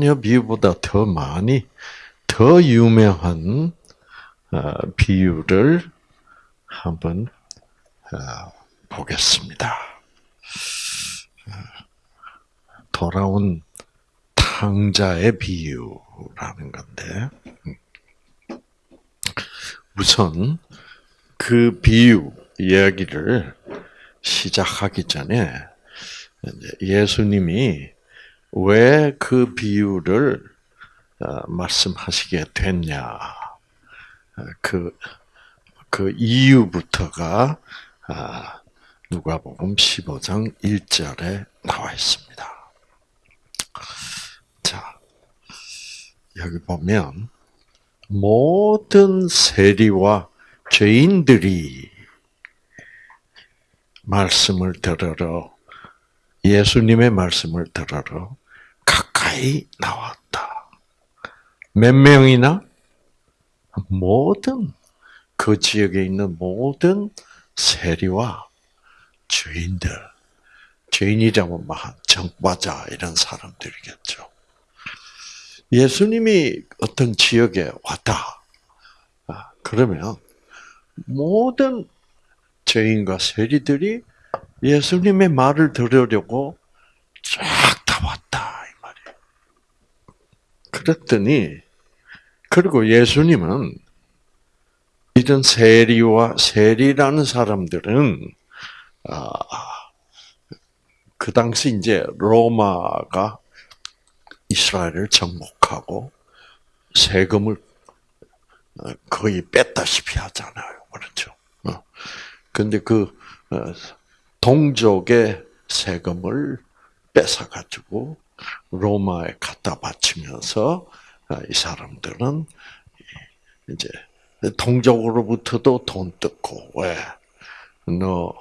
자녀 비유보다 더 많이 더 유명한 어, 비유를 한번 어, 보겠습니다. 돌아온 탕자의 비유라는 건데 우선 그 비유 이야기를 시작하기 전에 예수님이 왜 그 비유를 어, 말씀하시게 됐냐 그, 그 이유부터가 아, 누가 복음 15장 1절에 나와 있습니다. 자, 여기 보면 모든 세리와 죄인들이 말씀을 들으러 예수님의 말씀을 들으러 가까이 나왔다. 몇 명이나? 모든 그 지역에 있는 모든 세리와 죄인들, 죄인이라면 뭐 정과자 이런 사람들이겠죠. 예수님이 어떤 지역에 왔다. 아, 그러면 모든 죄인과 세리들이 예수님의 말을 들으려고 쫙. 그랬더니 그리고 예수님은 이런 세리와 세리라는 사람들은 아, 그 당시 이제 로마가 이스라엘을 정복하고 세금을 거의 뺐다시피 하잖아요. 그렇죠. 근데 그 어, 동족의 세금을 뺏어 가지고 로마에 갖다 바치면서 어, 이 사람들은 이제 동족으로부터도 돈 뜯고 왜? 너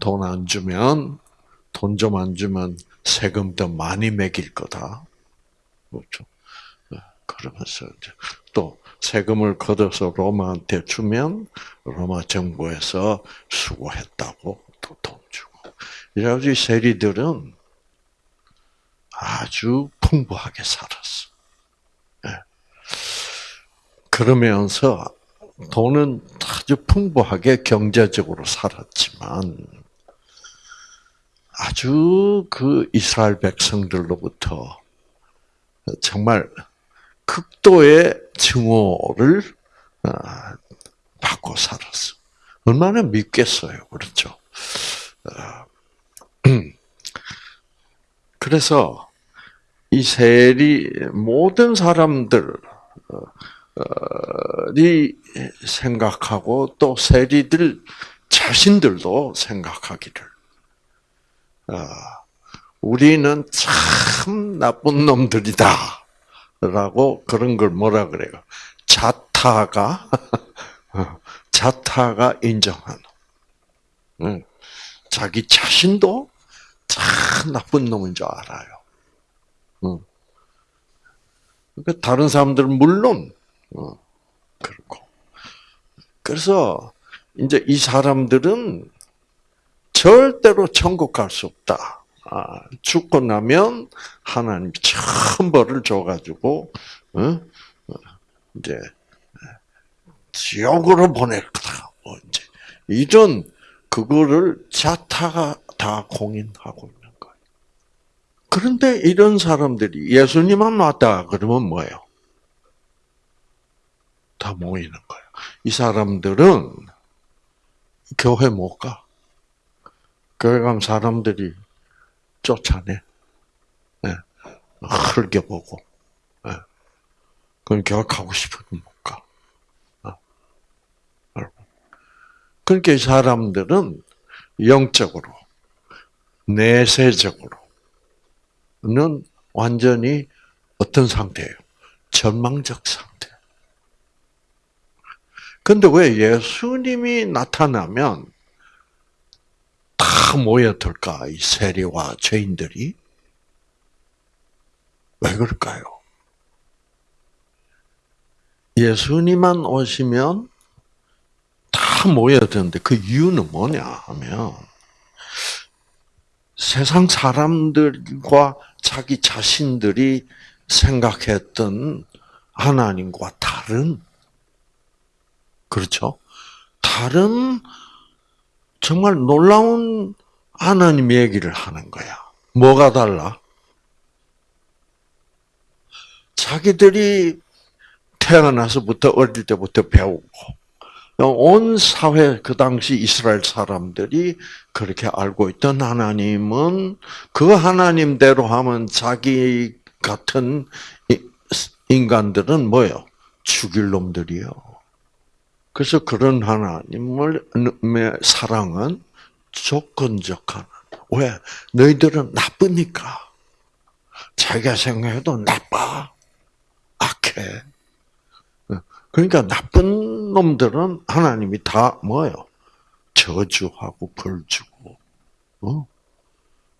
돈 안 주면 돈 좀 안 주면 세금 더 많이 매길 거다. 그렇죠. 어, 그러면서 이제 또 세금을 걷어서 로마한테 주면 로마 정부에서 수고했다고 또 돈 주고. 이래가지고 세리들은 아주 풍부하게 살았어. 네. 그러면서 돈은 아주 풍부하게 경제적으로 살았지만 아주 그 이스라엘 백성들로부터 정말 극도의 증오를 아, 받고 살았어. 얼마나 믿겠어요, 그렇죠? 아, 그래서 이 세리 모든 사람들이 생각하고 또 세리들 자신들도 생각하기를 아, 우리는 참 나쁜 놈들이다. 라고 그런 걸 뭐라 그래요? 자타가, 자타가 인정하는. 자기 자신도 참 나쁜 놈인 줄 알아요. 그러니까 다른 사람들은 물론, 어, 그렇고. 그래서, 이제 이 사람들은 절대로 천국 갈 수 없다. 아, 죽고 나면 하나님 참 벌을 줘가지고 어? 어 이제 지옥으로 보낼 거다. 뭐 이제 이런 그거를 자타가 다 공인하고 있는. 그런데 이런 사람들이 예수님만 왔다 그러면 뭐예요? 다 모이는 거예요. 이 사람들은 교회 못 가. 교회 간 사람들이 쫓아내. 네. 흘겨보고. 네. 그럼 교회 가고 싶어도 못 가. 어. 그러니까 이 사람들은 영적으로, 내세적으로 는 완전히 어떤 상태예요? 절망적 상태. 근데 왜 예수님이 나타나면 다 모여들까? 이 세리와 죄인들이? 왜 그럴까요? 예수님만 오시면 다 모여드는데 그 이유는 뭐냐 하면 세상 사람들과 자기 자신들이 생각했던 하나님과 다른 그렇죠? 다른 정말 놀라운 하나님 얘기를 하는 거야. 뭐가 달라? 자기들이 태어나서부터 어릴 때부터 배우고 온 사회 그 당시 이스라엘 사람들이 그렇게 알고 있던 하나님은 그 하나님대로 하면 자기 같은 인간들은 뭐요? 죽일 놈들이요. 그래서 그런 하나님을 사랑은 조건적한. 왜? 너희들은 나쁘니까. 자기가 생각해도 나빠. 악해. 그러니까 나쁜 놈들은 하나님이 다 뭐예요? 저주하고 벌 주고, 어?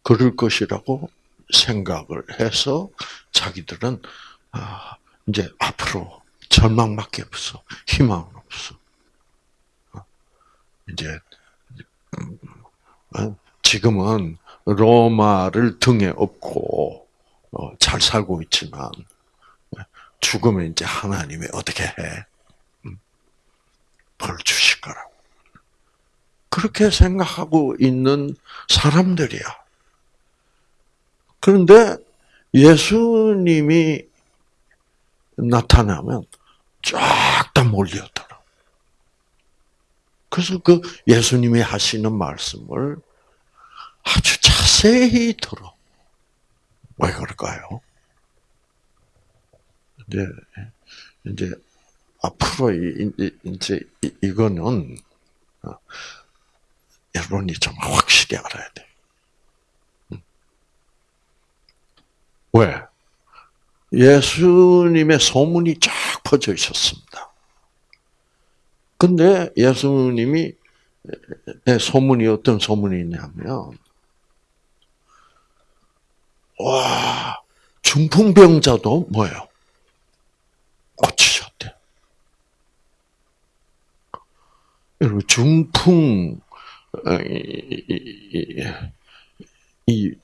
그럴 것이라고 생각을 해서 자기들은 아, 이제 앞으로 절망밖에 없어, 희망은 없어. 어? 이제 어? 지금은 로마를 등에 업고 어, 잘 살고 있지만 죽으면 이제 하나님이 어떻게 해? 음. 벌 주실 거라고. 그렇게 생각하고 있는 사람들이야. 그런데 예수님이 나타나면 쫙 다 몰려들어. 그래서 그 예수님이 하시는 말씀을 아주 자세히 들어. 왜 그럴까요? 이제 이제 앞으로 이제 이거는 어, 여러분이 좀 확실히 알아야 돼. 음. 왜? 예수님의 소문이 쫙 퍼져 있었습니다. 근데 예수님이 소문이 어떤 소문이 있냐면, 와, 중풍병자도 뭐예요? 고치셨대. 여러분 중풍 어, 이,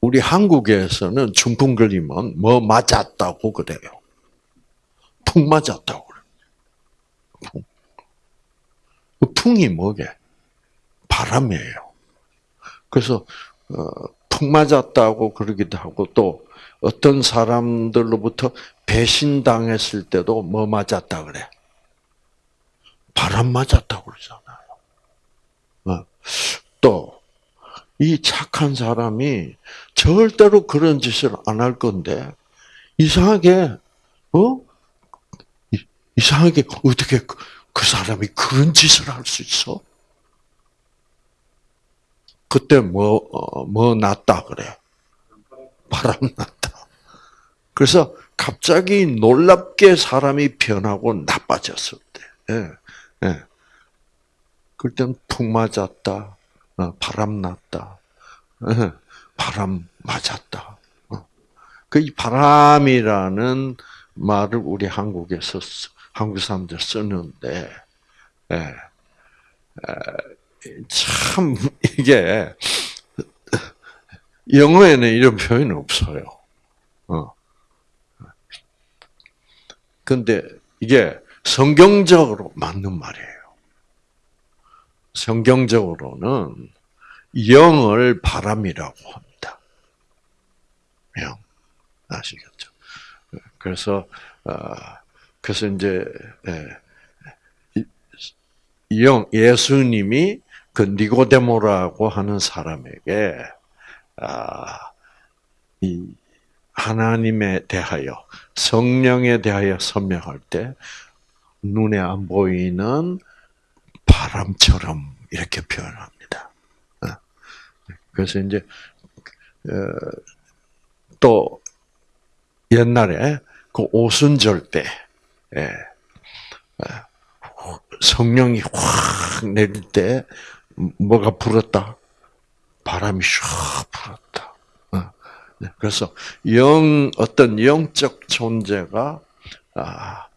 우리 한국에서는 중풍 걸리면 뭐 맞았다고 그래요. 풍 맞았다고 그래요. 풍. 그 풍이 뭐게? 바람이에요. 그래서 어, 풍 맞았다고 그러기도 하고 또 어떤 사람들로부터 배신당했을 때도 뭐 맞았다 그래? 바람 맞았다고 그러잖아요. 어. 또, 이 착한 사람이 절대로 그런 짓을 안 할 건데, 이상하게, 어? 이상하게, 어떻게 그, 그 사람이 그런 짓을 할 수 있어? 그때 뭐, 어, 뭐 났다 그래? 바람 났다. 그래서 갑자기 놀랍게 사람이 변하고 나빠졌을 때, 예, 예. 그땐 푹 맞았다, 어, 바람 났다, 예, 바람 맞았다. 어. 그이 바람이라는 말을 우리 한국에서 한국 사람들 쓰는데, 예, 참 이게 영어에는 이런 표현이 없어요. 어. 근데 이게 성경적으로 맞는 말이에요. 성경적으로는 영을 바람이라고 합니다. 영. 아시겠죠? 그래서, 어, 그래서 이제, 예, 영, 예수님이 그 니고데모라고 하는 사람에게, 아, 이 하나님에 대하여 성령에 대하여 설명할 때 눈에 안 보이는 바람처럼 이렇게 표현합니다. 어. 그래서 이제 어, 또 옛날에 그 오순절 때 예, 어, 성령이 확 내릴 때 뭐가 불었다? 바람이 샥 불었다. 네, 그래서 영 어떤 영적 존재가 아, 예,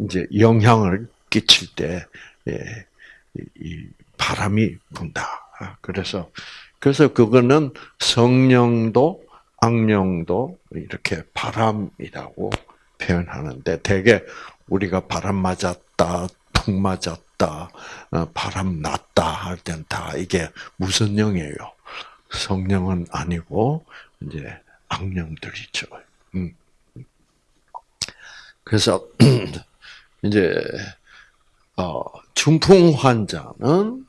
이제 영향을 끼칠 때 예, 이 바람이 분다. 아, 그래서 그래서 그거는 성령도 악령도 이렇게 바람이라고 표현하는데 대개 우리가 바람 맞았다, 풍 맞았다, 어, 바람 났다 할 땐 다 이게 무슨 영이에요? 성령은 아니고 이제 악령들이죠. 음. 그래서 이제 어, 중풍 환자는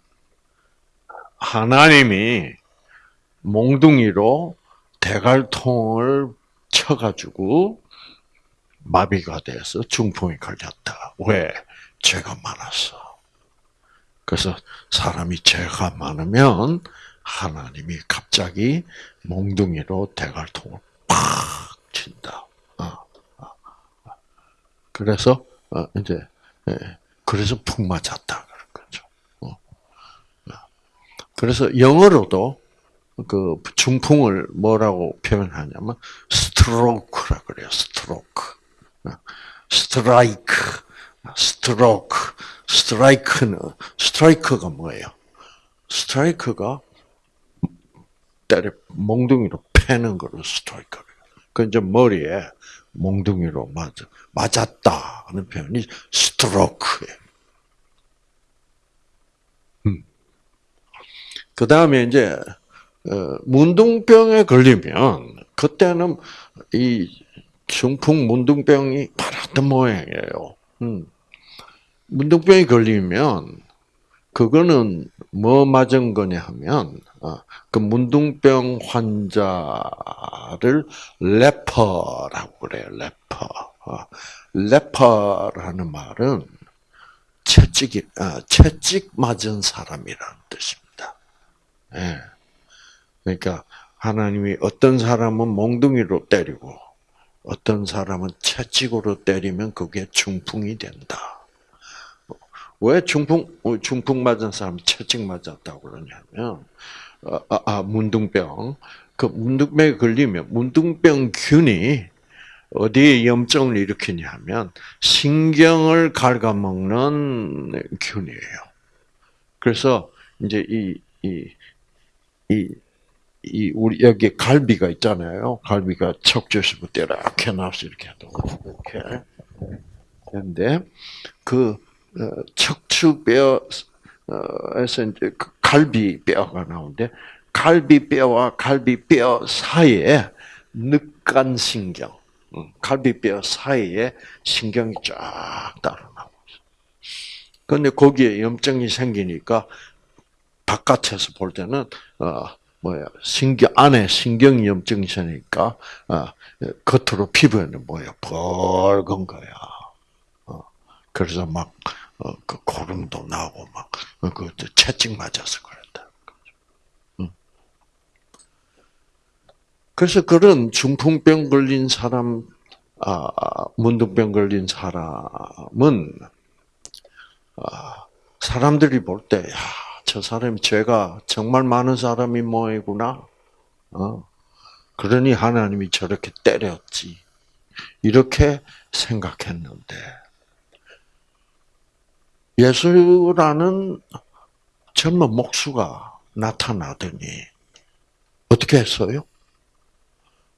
하나님이 몽둥이로 대갈통을 쳐가지고 마비가 돼서 중풍이 걸렸다. 왜? 죄가 많았어. 그래서 사람이 죄가 많으면 하나님이 갑자기 몽둥이로 대갈통을 팍 친다. 어, 어. 그래서 어, 이제 예, 그래서 푹 맞았다 그런 거죠. 그래서 영어로도 그 중풍을 뭐라고 표현하냐면 스트로크라 그래요. 스트로크. 스트라이크. 스트로크. 스트라이크는 스트라이크가 뭐예요? 스트라이크가 때려 몽둥이로 패는 거를 스트라이크예요. 그 이제 머리에 몽둥이로 맞 맞았다 하는 표현이 스트로크예요. 음. 그 다음에 이제 어, 문둥병에 걸리면 그때는 이 중풍 문둥병이 바랐던 모양이에요. 음. 문둥병이 걸리면 그거는 뭐 맞은 거냐 하면 어, 그 문둥병 환자를 leper라고 그래요. leper. 어, leper라는 말은 채찍이 채찍 맞은 사람이라는 뜻입니다. 예. 그러니까 하나님이 어떤 사람은 몽둥이로 때리고 어떤 사람은 채찍으로 때리면 그게 중풍이 된다. 왜 중풍 중풍 맞은 사람 채찍 맞았다고 그러냐면 아, 아, 아 문둥병 그 문둥병에 걸리면 문둥병균이 어디에 염증을 일으키냐면 신경을 갉아먹는 균이에요. 그래서 이제 이 이, 이, 이, 우리, 여기 갈비가 있잖아요. 갈비가 척추에서부터 이렇게 나와서 이렇게 해도, 이렇게. 그런데, 그, 어, 척추뼈에서 이제 그 갈비뼈가 나오는데, 갈비뼈와 갈비뼈 사이에 늑간신경, 갈비뼈 사이에 신경이 쫙 따라 나오고 있어. 근데 거기에 염증이 생기니까 바깥에서 볼 때는 어 뭐야 신경 안에 신경 염증이 있으니까 어 겉으로 피부에는 뭐야 붉은 거야. 어 그래서 막 그 어, 고름도 나고 막 그 채찍 맞아서 그랬다. 그래서 그런 중풍병 걸린 사람, 아, 문둥병 걸린 사람은 아, 사람들이 볼 때, 야, 저 사람이 죄가 정말 많은 사람이 모이구나. 어. 그러니 하나님이 저렇게 때렸지. 이렇게 생각했는데, 예수라는 젊은 목수가 나타나더니, 어떻게 했어요?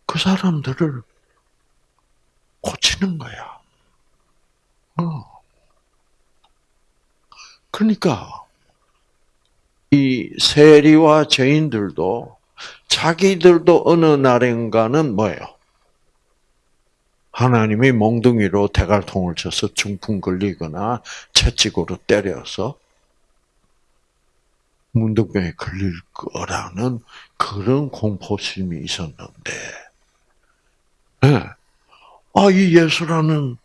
그 사람들을 고치는 거야. 어. 그러니까, 이 세리와 죄인들도 자기들도 어느 날인가는 뭐예요? 하나님이 몽둥이로 대갈통을 쳐서 중풍 걸리거나 채찍으로 때려서 문둥병에 걸릴 거라는 그런 공포심이 있었는데, 네. 아, 이 예수라는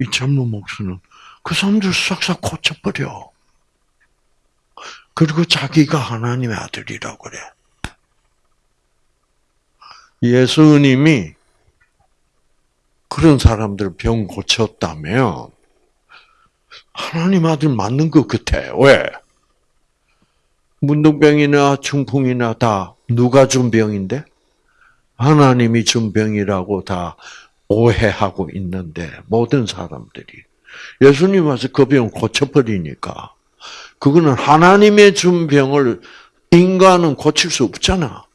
이 젊은 목수는 그 사람들 싹싹 고쳐버려. 그리고 자기가 하나님의 아들이라고 그래. 예수님이 그런 사람들 병 고쳤다면 하나님 아들 맞는 것 같아. 왜? 문둥병이나 중풍이나 다 누가 준 병인데? 하나님이 준 병이라고 다 오해하고 있는데 모든 사람들이 예수님 와서 그 병 고쳐버리니까 그거는 하나님의 준 병을 인간은 고칠 수 없잖아.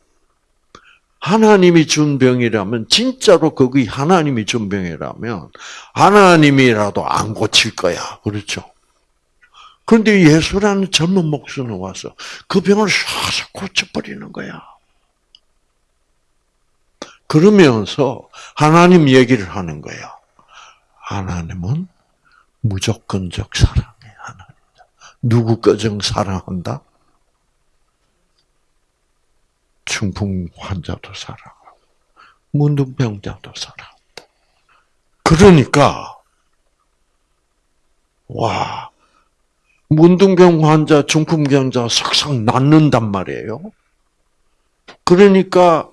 하나님이 준 병이라면 진짜로 그게 하나님이 준 병이라면 하나님이라도 안 고칠 거야. 그렇죠? 그런데 예수라는 젊은 목수는 와서 그 병을 싹 고쳐버리는 거야. 그러면서 하나님 얘기를 하는 거야. 하나님은 무조건적 사랑의 하나님이다. 누구 거정 사랑한다? 중풍 환자도 사랑하고 문둥병자도 사랑한다. 그러니까 와 문둥병 환자, 중풍병자 싹싹 낫는단 말이에요. 그러니까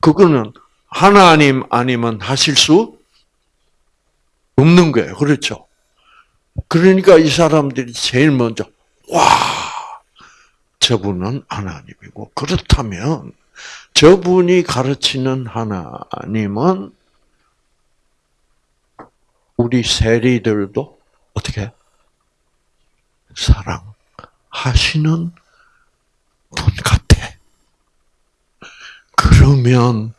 그거는 하나님 아니면 하실 수 없는 거예요. 그렇죠? 그러니까 이 사람들이 제일 먼저 와 저분은 하나님이고 그렇다면 저분이 가르치는 하나님은 우리 세리들도 어떻게 사랑하시는 분 같아. 그러면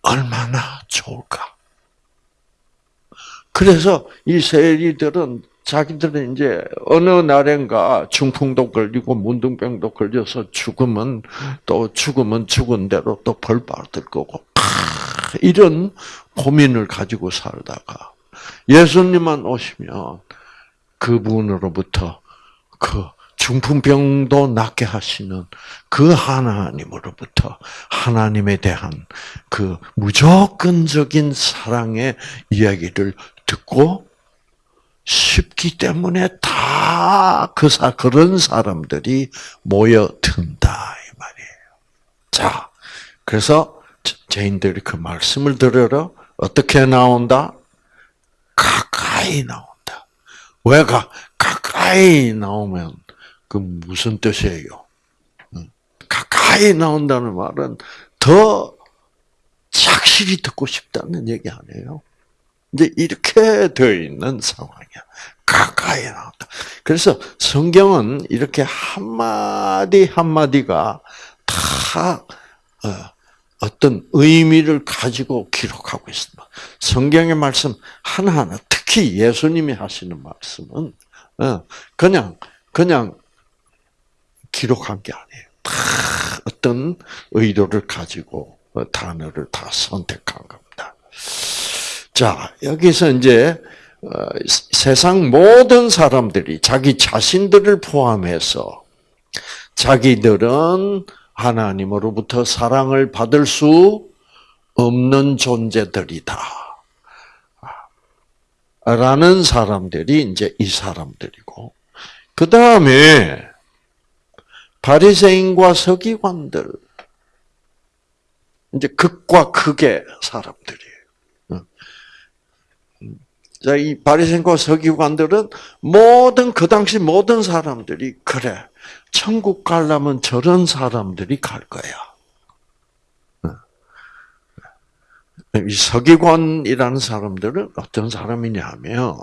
얼마나 좋을까? 그래서 이 세리들은 자기들은 이제 어느 날엔가 중풍도 걸리고 문둥병도 걸려서 죽으면 또 죽으면 죽은 대로 또 벌 받을 거고 이런 고민을 가지고 살다가 예수님만 오시면 그분으로부터 그 중풍병도 낫게 하시는 그 하나님으로부터 하나님에 대한 그 무조건적인 사랑의 이야기를 듣고 쉽기 때문에 다 그 사, 그런 사람들이 모여든다, 이 말이에요. 자, 그래서 죄인들이 그 말씀을 들으러 어떻게 나온다? 가까이 나온다. 왜 가, 가까이 나오면 그 무슨 뜻이에요? 가까이 나온다는 말은 더 착실히 듣고 싶다는 얘기 아니에요? 이제 이렇게 되어 있는 상황이야. 가까이 나온다. 그래서 성경은 이렇게 한마디 한마디가 다 어, 떤 의미를 가지고 기록하고 있습니다. 성경의 말씀 하나하나, 특히 예수님이 하시는 말씀은 어, 그냥 그냥 기록한 게 아니에요. 다 어떤 의도를 가지고 어, 단어를 다 선택한 겁니다. 자, 여기서 이제 어, 세상 모든 사람들이 자기 자신들을 포함해서 자기들은 하나님으로부터 사랑을 받을 수 없는 존재들이다. 라는 사람들이 이제 이 사람들이고, 그 다음에 바리새인과 서기관들, 이제 극과 극의 사람들이에요. 자, 이 바리새인과 서기관들은 모든 그 당시 모든 사람들이 그래 천국 가려면 저런 사람들이 갈 거야. 이 서기관이라는 사람들은 어떤 사람이냐면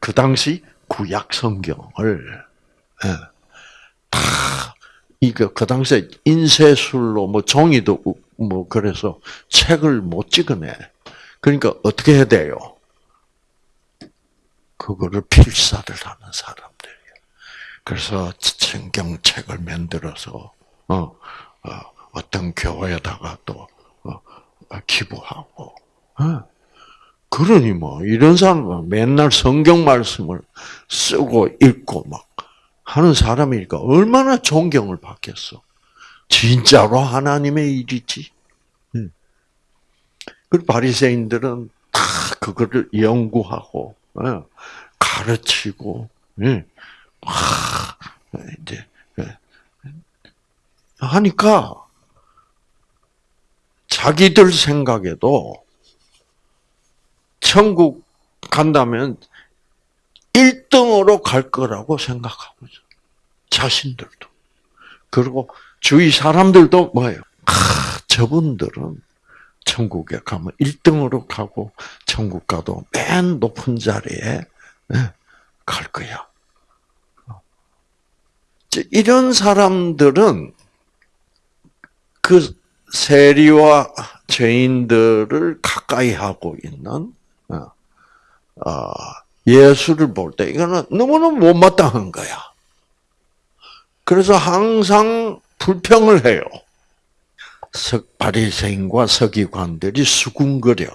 그 당시 구약 성경을 예, 다 이거 그 당시에 인쇄술로 뭐 종이도 뭐 그래서 책을 못 찍어내. 그러니까 어떻게 해야 돼요? 그거를 필사를 하는 사람들이에요. 그래서 성경책을 만들어서 어, 어, 떤 교회에다가 또 어, 기부하고. 어. 그러니 뭐 이런 사람은 맨날 성경 말씀을 쓰고 읽고 막 하는 사람이니까 얼마나 존경을 받겠어. 진짜로 하나님의 일이지. 그 바리새인들은 다 그거를 연구하고 어, 가르치고 예. 이제 예. 하니까 자기들 생각에도 천국 간다면 1등으로 갈 거라고 생각하고 있어. 자신들도. 그리고 주위 사람들도 뭐예요? 아, 저분들은 천국에 가면 1등으로 가고 천국 가도 맨 높은 자리에 예, 갈 거야. 이런 사람들은 그 세리와 죄인들을 가까이 하고 있는 어, 어, 예수를 볼 때 이거는 너무너무 못마땅한 거야. 그래서 항상 불평을 해요. 바리새인과 서기관들이 수군거려.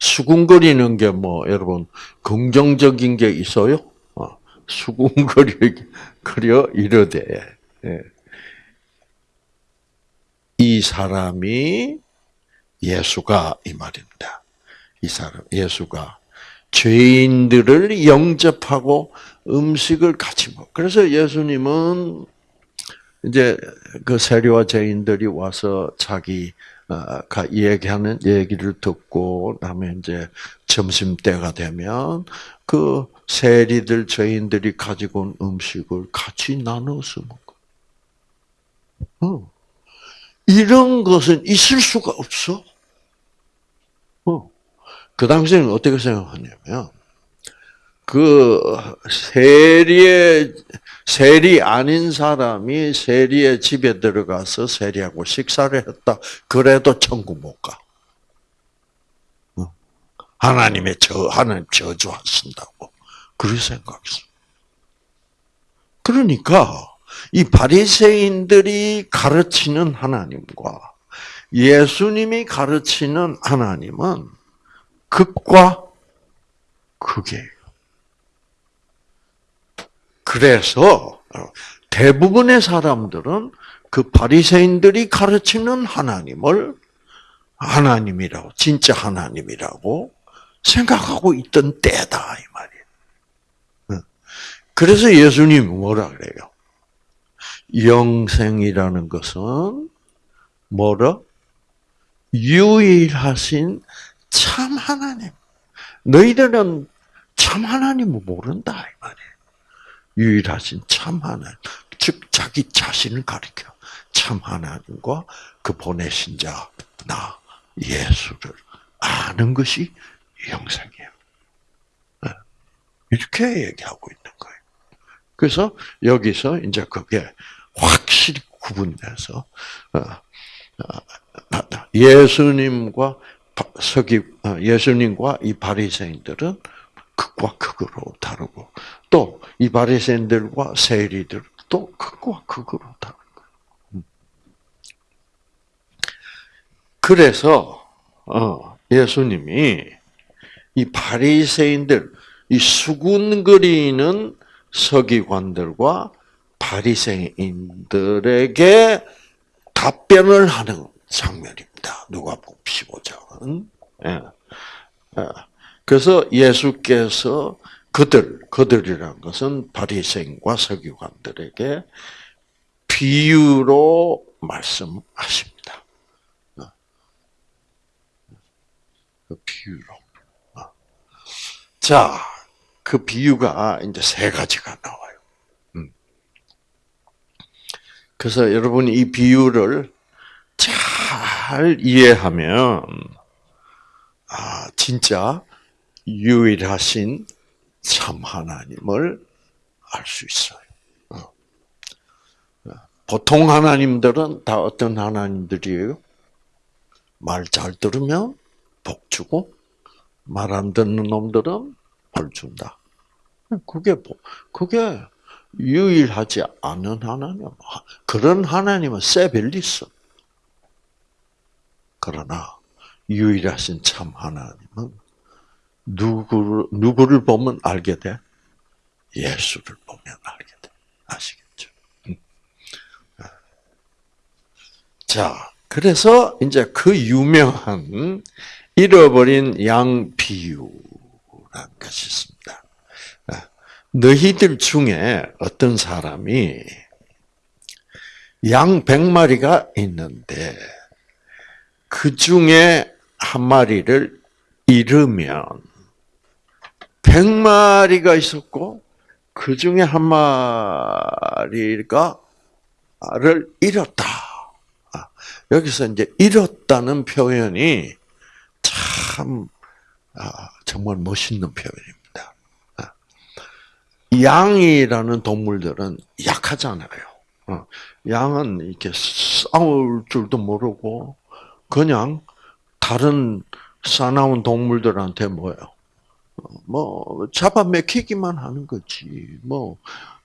수군거리는 게 뭐 여러분 긍정적인 게 있어요? 어, 수군거려 이러되 예. 이 사람이 예수가 이 말입니다. 이 사람 예수가 죄인들을 영접하고 음식을 같이 먹. 그래서 예수님은 이제 그 세리와 죄인들이 와서 자기 가 얘기하는 얘기를 듣고 그다음에 이제 점심 때가 되면 그 세리들 죄인들이 가지고 온 음식을 같이 나눠서 먹어. 어. 이런 것은 있을 수가 없어. 어. 그 당시에는 어떻게 생각하냐면, 그 세리의 세리 아닌 사람이 세리의 집에 들어가서 세리하고 식사를 했다. 그래도 천국 못 가. 어. 하나님의 저 하나님 저주하신다고 그렇게 생각했어. 그러니까 이 바리새인들이 가르치는 하나님과 예수님이 가르치는 하나님은 극과 극이에요. 그래서 대부분의 사람들은 그 바리새인들이 가르치는 하나님을 하나님이라고 진짜 하나님이라고 생각하고 있던 때다 이 말이에요. 그래서 예수님 뭐라 그래요? 영생이라는 것은 뭐라? 유일하신 참 하나님. 너희들은 참 하나님을 모른다 이 말이에요. 유일하신 참 하나님. 즉 자기 자신을 가리켜. 참 하나님과 그 보내신 자 나 예수를 아는 것이 영생이에요. 네. 이렇게 얘기하고 있는 거예요. 그래서 여기서 이제 그게 확실히 구분돼서 어, 어, 예수님과 서기 어, 예수님과 이 바리새인들은 극과 극으로 다르고 또 이 바리새인들과 세리들도 극과 극으로. 음. 그래서 예수님이 이 바리새인들 이 수군거리는 서기관들과 바리새인들에게 답변을 하는 장면입니다. 누가복음 15장은. 예. 예. 그래서 예수께서 그들, 그들이란 것은 바리새인과 서기관들에게 비유로 말씀하십니다. 어. 그 비유로. 어. 자, 그 비유가 이제 세 가지가 나와요. 그래서 여러분이 이 비유를 잘 이해하면 아 진짜 유일하신 참 하나님을 알 수 있어요. 어. 보통 하나님들은 다 어떤 하나님들이에요? 말 잘 들으면 복 주고 말 안 듣는 놈들은 벌 준다. 그게 그게 유일하지 않은 하나님. 그런 하나님은 세벨리스. 그러나 유일하신 참 하나님은 누구를 누구를 보면 알게 돼? 예수를 보면 알게 돼. 아시겠죠? 음. 자, 그래서 이제 그 유명한 잃어버린 양 비유라는 것이 있습니다. 너희들 중에 어떤 사람이 양 100마리가 있는데 그 중에 한 마리를 잃으면 100마리가 있었고 그 중에 한 마리가 를 잃었다. 아, 여기서 이제 잃었다는 표현이 참 아, 정말 멋있는 표현입니다. 양이라는 동물들은 약하잖아요. 어. 양은 이렇게 싸울 줄도 모르고 그냥 다른 사나운 동물들한테 뭐예요? 어, 뭐 잡아 먹히기만 하는 거지. 뭐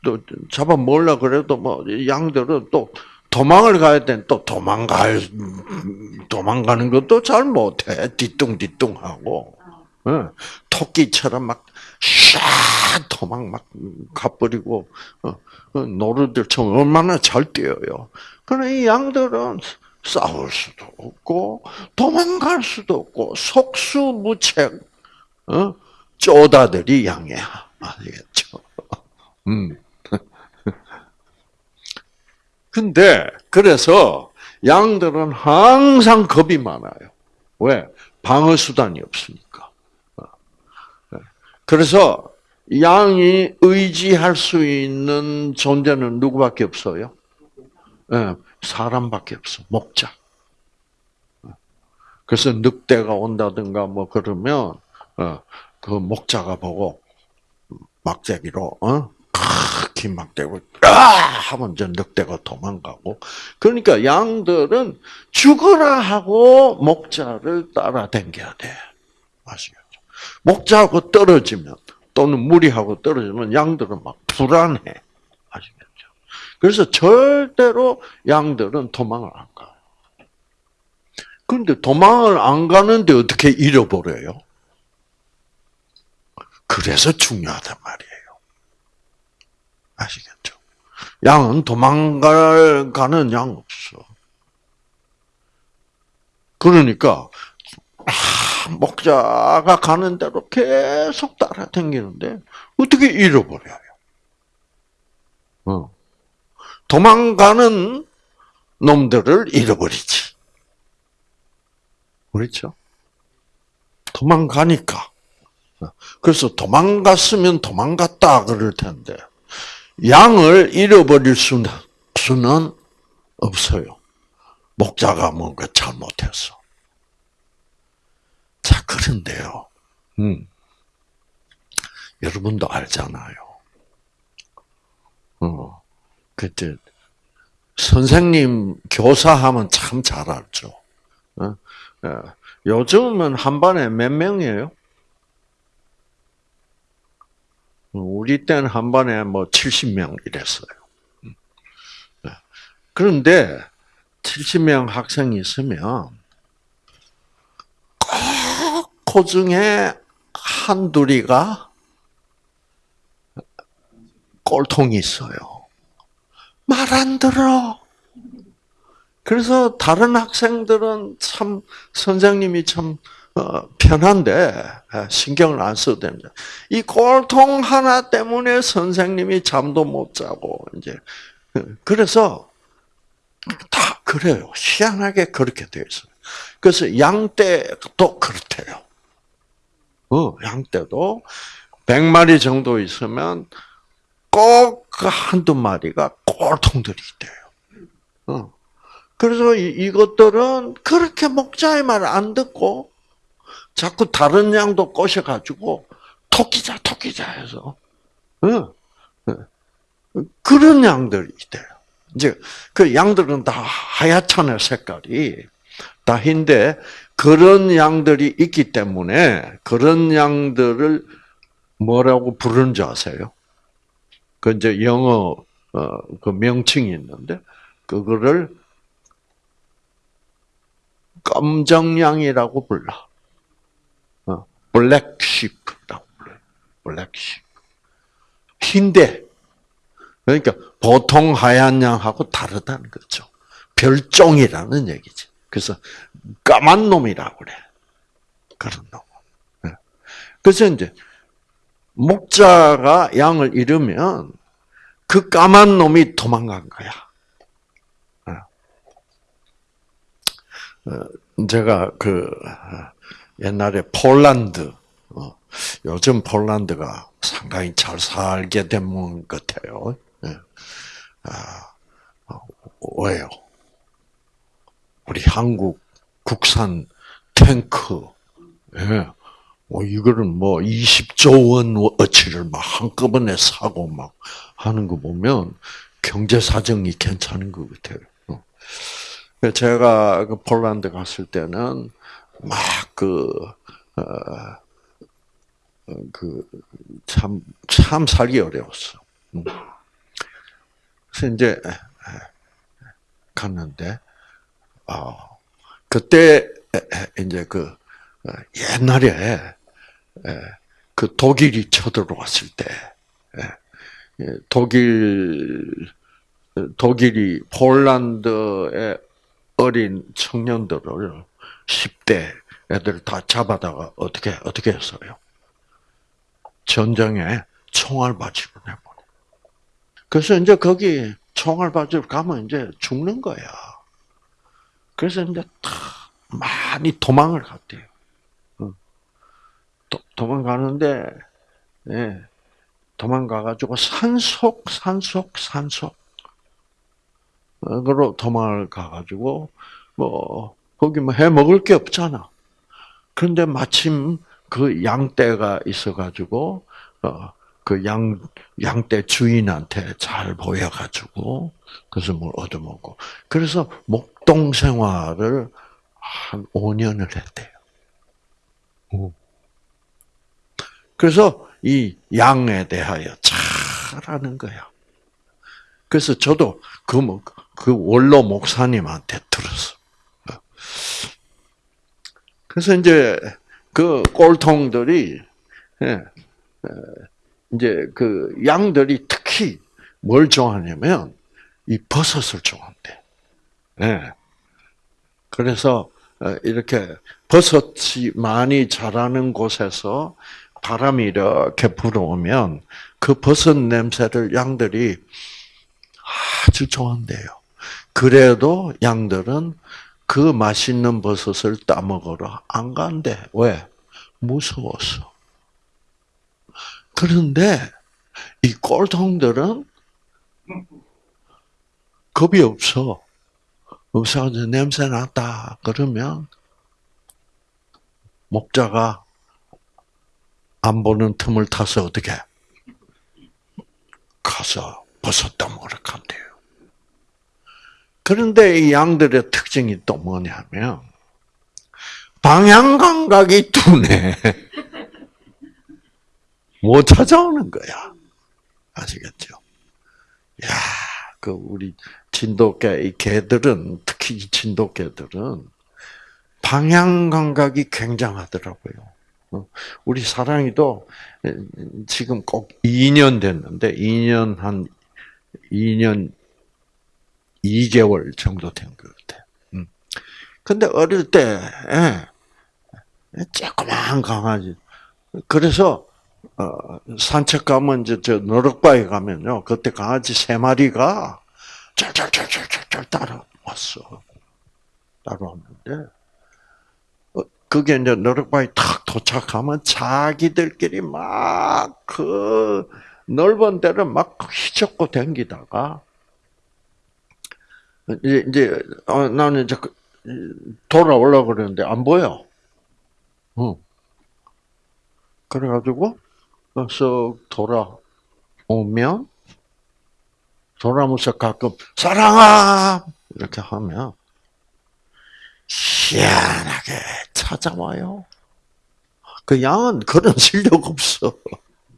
또 잡아 먹으려 그래도 뭐 양들은 또 도망을 가야 되또 도망갈 도망가는 것도 잘 못해 뒤뚱뒤뚱하고 어, 토끼처럼 막샤 도망 막 가버리고 어, 어, 노루들처럼 얼마나 잘 뛰어요. 그러나 이 양들은 싸울 수도 없고 도망갈 수도 없고 속수무책 어? 쪼다들이 양이야 아시겠죠? 음. 근데 그래서 양들은 항상 겁이 많아요. 왜? 방어 수단이 없으니까. 어. 그래서 양이 의지할 수 있는 존재는 누구밖에 없어요? 네, 사람밖에 없어. 목자. 그래서 늑대가 온다든가 뭐 그러면 어, 그 목자가 보고 막대기로 어? 긴 막대고 아 하면 저 늑대가 도망가고 그러니까 양들은 죽어라 하고 목자를 따라댕겨야 돼 아시겠죠? 목자하고 떨어지면 또는 무리하고 떨어지면 양들은 막 불안해 아시겠죠? 그래서 절대로 양들은 도망을 안 가요. 그런데 도망을 안 가는데 어떻게 잃어버려요? 그래서 중요하단 말이에요. 아시겠죠? 양은 도망갈 가는 양 없어. 그러니까 아, 목자가 가는 대로 계속 따라다니는데 어떻게 잃어버려요? 어. 도망가는 놈들을 잃어버리지. 그렇죠? 도망가니까. 그래서 도망갔으면 도망갔다 그럴 텐데 양을 잃어버릴 수는, 수는 없어요. 목자가 뭔가 잘못했어. 자, 그런데요. 음. 여러분도 알잖아요. 어. 그때 선생님 교사하면 참 잘 알죠. 어? 어. 요즘은 한 반에 몇 명이에요? 우리 때는 한 반에 뭐 70명 이랬어요. 음. 네. 그런데 70명 학생이 있으면 꼭그 중에 한둘이가 꼴통이 있어요. 말 안 들어. 그래서 다른 학생들은 참 선생님이 참 어, 편한데 신경을 안 써도 됩니다. 이 꼴통 하나 때문에 선생님이 잠도 못 자고 이제 그래서 다 그래요. 희한하게 그렇게 되어 있어요. 그래서 양 떼도 그렇대요. 어, 양 떼도 100마리 정도 있으면 꼭그 한두 마리가 꼴통들이 있대요. 어. 그래서 이, 것들은 그렇게 목자의 말을 안 듣고 자꾸 다른 양도 꼬셔가지고 토끼자 토끼자 해서 어. 그런 양들이 있대요. 이제 그 양들은 다 하얗잖아요 색깔이 다 흰데 그런 양들이 있기 때문에 그런 양들을 뭐라고 부르는 줄 아세요? 그 이제 영어 어, 그 명칭이 있는데 그거를 검정양이라고 불러. 어, 블랙쉽라고 불러. 블랙쉽. 흰데 그러니까 보통 하얀 양하고 다르다는 거죠. 별종이라는 얘기지. 그래서 까만 놈이라고 그래. 그런 놈. 네. 그래서 이제 목자가 양을 잃으면 그 까만 놈이 도망간 거야. 네. 어, 제가 그 옛날에 폴란드 어, 요즘 폴란드가 상당히 잘 살게 된것 같아요. 네. 아, 어, 왜요? 우리 한국 국산 탱크, 예. 뭐 이거를 뭐 20조 원 어치를 막 한꺼번에 사고 막 하는 거 보면 경제 사정이 괜찮은 것 같아요. 어. 제가 그 폴란드 갔을 때는 막그 어, 그참 참 살기 어려웠어. 음. 그래서 이제 갔는데 아 그때 이제 그 어, 옛날에 그 독일이 쳐들어왔을 때 독일 독일이 폴란드의 어린 청년들을 10대 애들 다 잡아다가 어떻게 어떻게 했어요? 전쟁에 총알바지로 내버려. 그래서 이제 거기 총알바지로 가면 이제 죽는 거야. 그래서 이제 다 많이 도망을 갔대요. 도, 도망가는데, 예, 도망가가지고 산속, 산속, 산속, 으로 도망을 가가지고, 뭐, 거기 뭐 해 먹을 게 없잖아. 그런데 마침 그 양떼가 있어가지고 어, 그 양, 양떼 주인한테 잘 보여가지고, 그래서 뭘 얻어먹고. 그래서 목동 생활을 한 5년을 했대요. 그래서 이 양에 대하여 잘 아는 거야. 그래서 저도 그, 뭐, 그 원로 목사님한테 들었어. 그래서 이제 그 꼴통들이 예, 이제 그 양들이 특히 뭘 좋아하냐면 이 버섯을 좋아한대. 예. 그래서 어, 이렇게 버섯이 많이 자라는 곳에서 바람이 이렇게 불어오면 그 버섯 냄새를 양들이 아주 좋아한대요. 그래도 양들은 그 맛있는 버섯을 따먹으러 안 간대. 왜? 무서웠어. 그런데 이 꼴통들은 겁이 없어. 없어가지고 냄새 났다. 그러면 목자가 안 보는 틈을 타서 어떻게 가서 버섯 따먹으러 간대요. 그런데 이 양들의 특징이 또 뭐냐면 방향 감각이 둔해. 못 찾아오는 거야. 아시겠죠? 야, 그 우리 진돗개 이 개들은 특히 이 진돗개들은 방향 감각이 굉장하더라고요. 어, 우리 사랑이도 지금 꼭 2년 됐는데 2년 한 2년 2개월 정도 된 것 같아. 음. 근데 어릴 때 예, 조그만 강아지. 그래서 어, 산책 가면 이제 저 너럭바위 가면요. 그때 강아지 세 마리가 쩔쩔쩔쩔쩔 따라왔어. 따라왔는데 어, 그게 이제 너럭바위 탁 도착하면 자기들끼리 막 그 넓은 데를 막 휘젓고 댕기다가 이제 이제 어, 나는 이제 그, 돌아올라 그러는데 안 보여. 응. 그래가지고 쓱 돌아오면 돌아오면서 가끔 사랑아 이렇게 하면 희한하게 찾아와요. 그 양은 그런 실력 없어.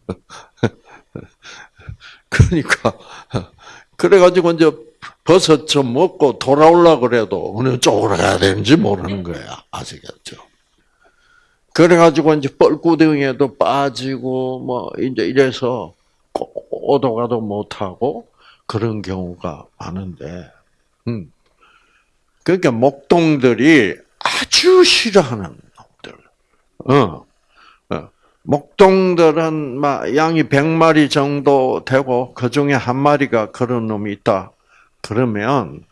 그러니까 그래가지고 이제 버섯 좀 먹고 돌아올라 그래도 어느 쪽으로 가야 되는지 모르는 거야. 아시겠죠? 그래가지고 이제 뻘구덩이에도 빠지고 뭐 이제 이래서 오도 가도 못하고 그런 경우가 많은데, 음. 그러니까 목동들이 아주 싫어하는 놈들. 어. 어. 목동들은 막 양이 100마리 정도 되고 그 중에 한 마리가 그런 놈이 있다. 그러면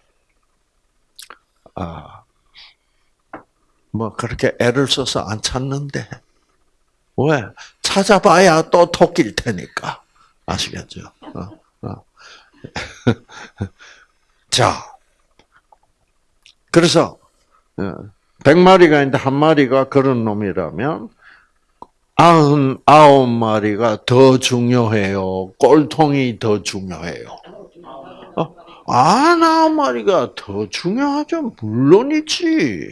아, 뭐 그렇게 애를 써서 안 찾는데 왜 찾아봐야 또 토끼일 테니까 아시겠죠? 어, 어. 자, 그래서 어, 백마리가 있는데 한 마리가 그런 놈이라면 아흔 아홉 마리가 더 중요해요. 꼴통이 더 중요해요. 아나 마리가 더 중요하죠. 물론이지.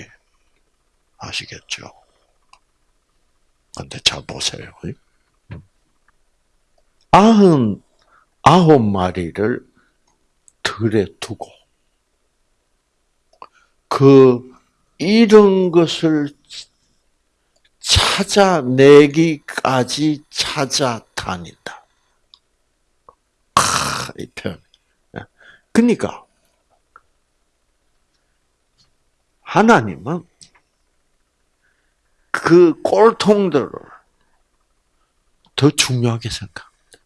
아시겠죠? 근데 잘 보세요. 아흔 아홉 마리를 들에 두고 그 이런 것을 찾아내기까지 찾아다닌다. 아, 이 표현. 그러니까 하나님은 그 꼴통들을 더 중요하게 생각합니다.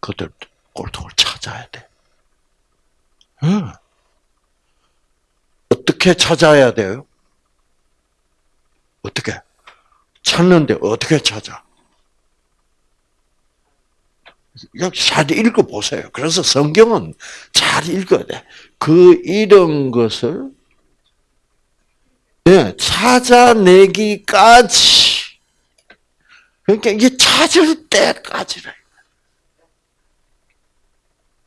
그들 꼴통을 찾아야 돼. 응. 어떻게 찾아야 돼요? 어떻게? 찾는데 어떻게 찾아? 잘 읽어보세요. 그래서 성경은 잘 읽어야 돼. 그 이런 것을 네, 찾아내기까지. 그러니까 이게 찾을 때까지래.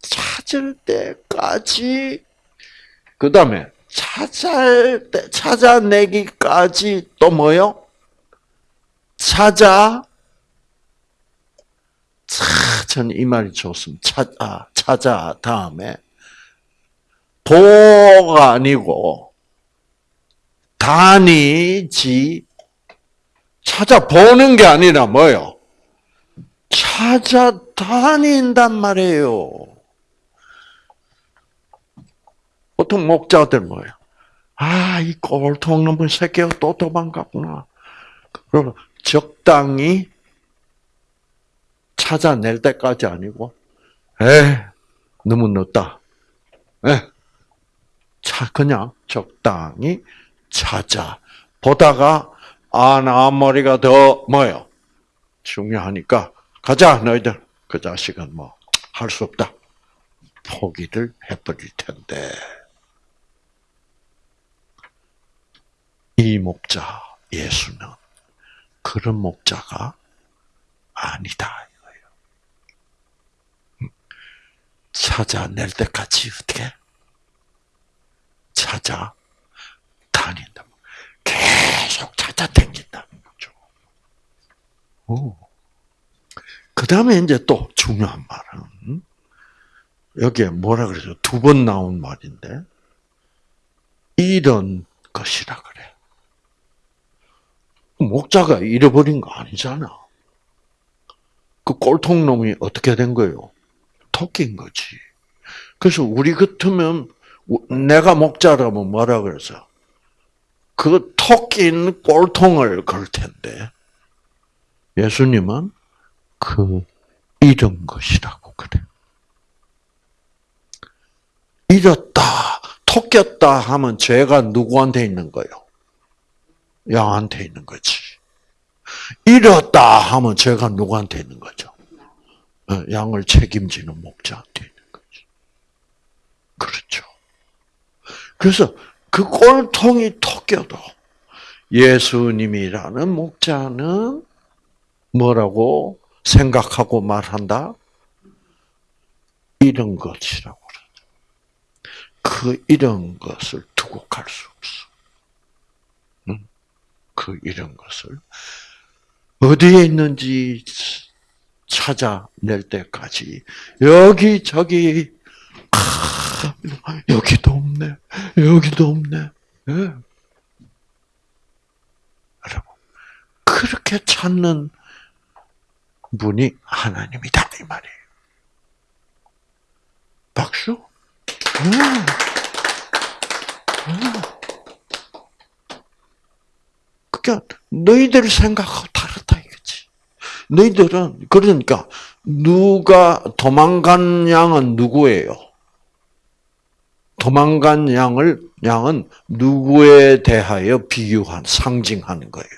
찾을 때까지. 그 다음에 찾을 때, 찾아내기까지 또 뭐요? 찾아. 저는 이 말이 좋습니다. 찾아, 찾아 다음에 보가 아니고 다니지 찾아보는 게 아니라 뭐요? 찾아다닌단 말이에요. 보통 목자들 뭐예요? 아, 이 꼴통 놈의 새끼가 또 도망갔구나. 그럼 적당히 찾아낼 때까지 아니고, 에 너무 늦다. 에, 차, 그냥 적당히 찾아. 보다가, 아, 나 앞머리가 더, 뭐요? 중요하니까, 가자, 너희들. 그 자식은 뭐, 할 수 없다. 포기를 해버릴 텐데. 이 목자, 예수는 그런 목자가 아니다. 이거예요. 찾아낼 때까지 어떻게? 찾아 다닌다. 계속 찾아다닌다는 거죠. 그 다음에 이제 또 중요한 말은, 여기에 뭐라 그러죠? 두번 나온 말인데, 이런 것이라 그래. 목자가 잃어버린 거 아니잖아. 그 꼴통놈이 어떻게 된 거예요? 토낀 거지. 그래서 우리 같으면 내가 목자라면 뭐라 그래서 그 토낀 꼴통을 걸 텐데 예수님은 그 잃은 것이라고 그래. 잃었다, 토꼈다 하면 죄가 누구한테 있는 거예요? 양한테 있는 거지. 잃었다 하면 죄가 누구한테 있는 거죠? 어, 양을 책임지는 목자한테 있는 거지. 그렇죠. 그래서 그 꼴통이 토껴도 예수님이라는 목자는 뭐라고 생각하고 말한다? 이런 것이라고 그 이런 것을 두고 갈 수 없어. 그 이런 것을 어디에 있는지 찾아낼 때까지 여기 저기 아, 여기도 없네 여기도 없네 네. 여러분 그렇게 찾는 분이 하나님이다 이 말이에요. 박수. 음. 음. 그러니까 너희들 다르다 이거지. 너희들은 그러니까 누가 도망간 양은 누구예요? 도망간 양을 양은 누구에 대하여 비유한 상징하는 거예요.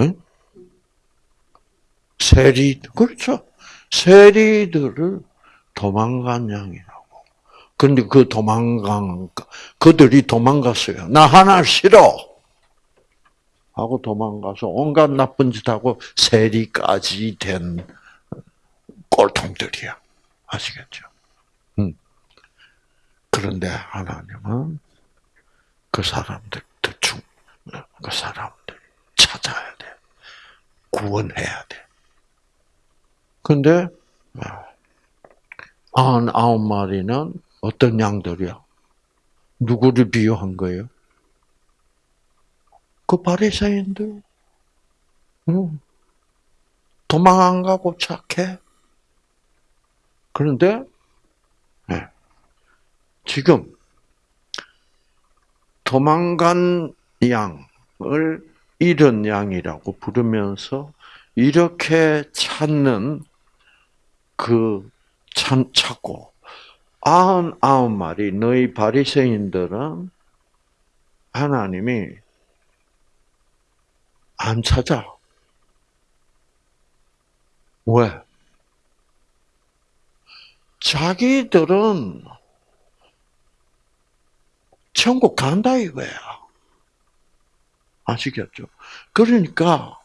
응? 세리 그렇죠. 세리들을 도망간 양이라고. 근데 그 도망간 그들이 도망갔어요. 나 하나 싫어. 하고 도망가서 온갖 나쁜 짓 하고 세리까지 된 꼴통들이야. 아시겠죠? 음. 그런데 하나님은 그 사람들 중, 그 사람들 찾아야 돼. 구원해야 돼. 근데, 한 아홉 마리는 어떤 양들이야? 누구를 비유한 거예요? 그 바리새인들. 도망 안 가고 착해. 그런데 네. 지금 도망간 양을 잃은 양이라고 부르면서 이렇게 찾는 그 찾, 찾고 아흔 아홉 마리 너희 바리새인들은 하나님이 안 찾아. 왜? 자기들은 천국 간다 이거야. 아시겠죠? 그러니까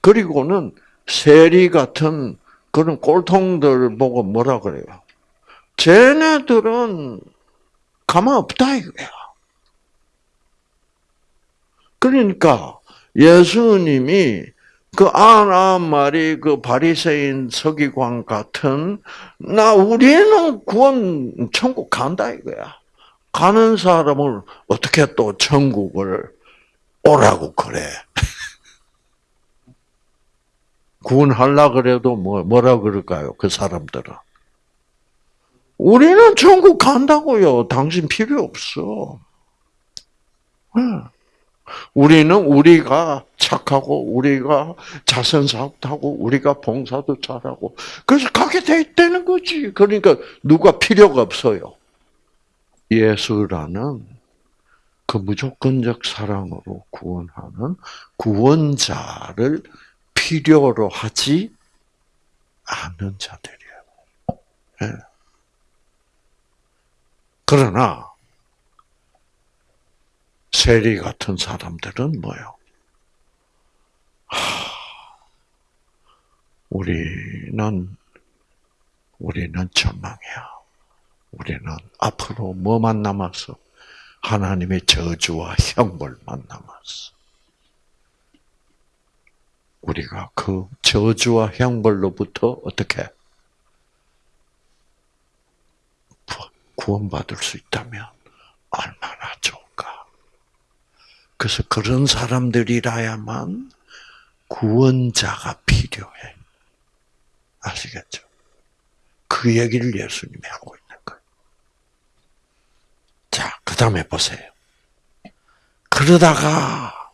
그리고는 세리 같은 그런 꼴통들 보고 뭐라 그래요? 쟤네들은 가만 없다 이거야. 그러니까 예수님이 그 아흔 마리 그 바리새인 서기관 같은 나 우리는 구원 천국 간다 이거야. 가는 사람을 어떻게 또 천국을 오라고 그래. 구원하려 그래도 뭐 뭐라 그럴까요? 그 사람들은 우리는 천국 간다고요. 당신 필요 없어. 우리는 우리가 착하고 우리가 자선 사업하고 우리가 봉사도 잘하고 그래서 가게 돼 있다는 거지. 그러니까 누가 필요가 없어요. 예수라는 그 무조건적 사랑으로 구원하는 구원자를 필요로 하지 않는 자들이에요. 네. 그러나 세리 같은 사람들은 뭐요? 우리는 우리는 절망이야. 우리는 앞으로 뭐만 남았어? 하나님의 저주와 형벌만 남았어. 우리가 그 저주와 형벌로부터 어떻게 구원받을 수 있다면 얼마나 좋을까. 그래서 그런 사람들이라야만 구원자가 필요해. 아시겠죠? 그 얘기를 예수님이 하고 있는 거예요. 자, 그 다음에 보세요. 그러다가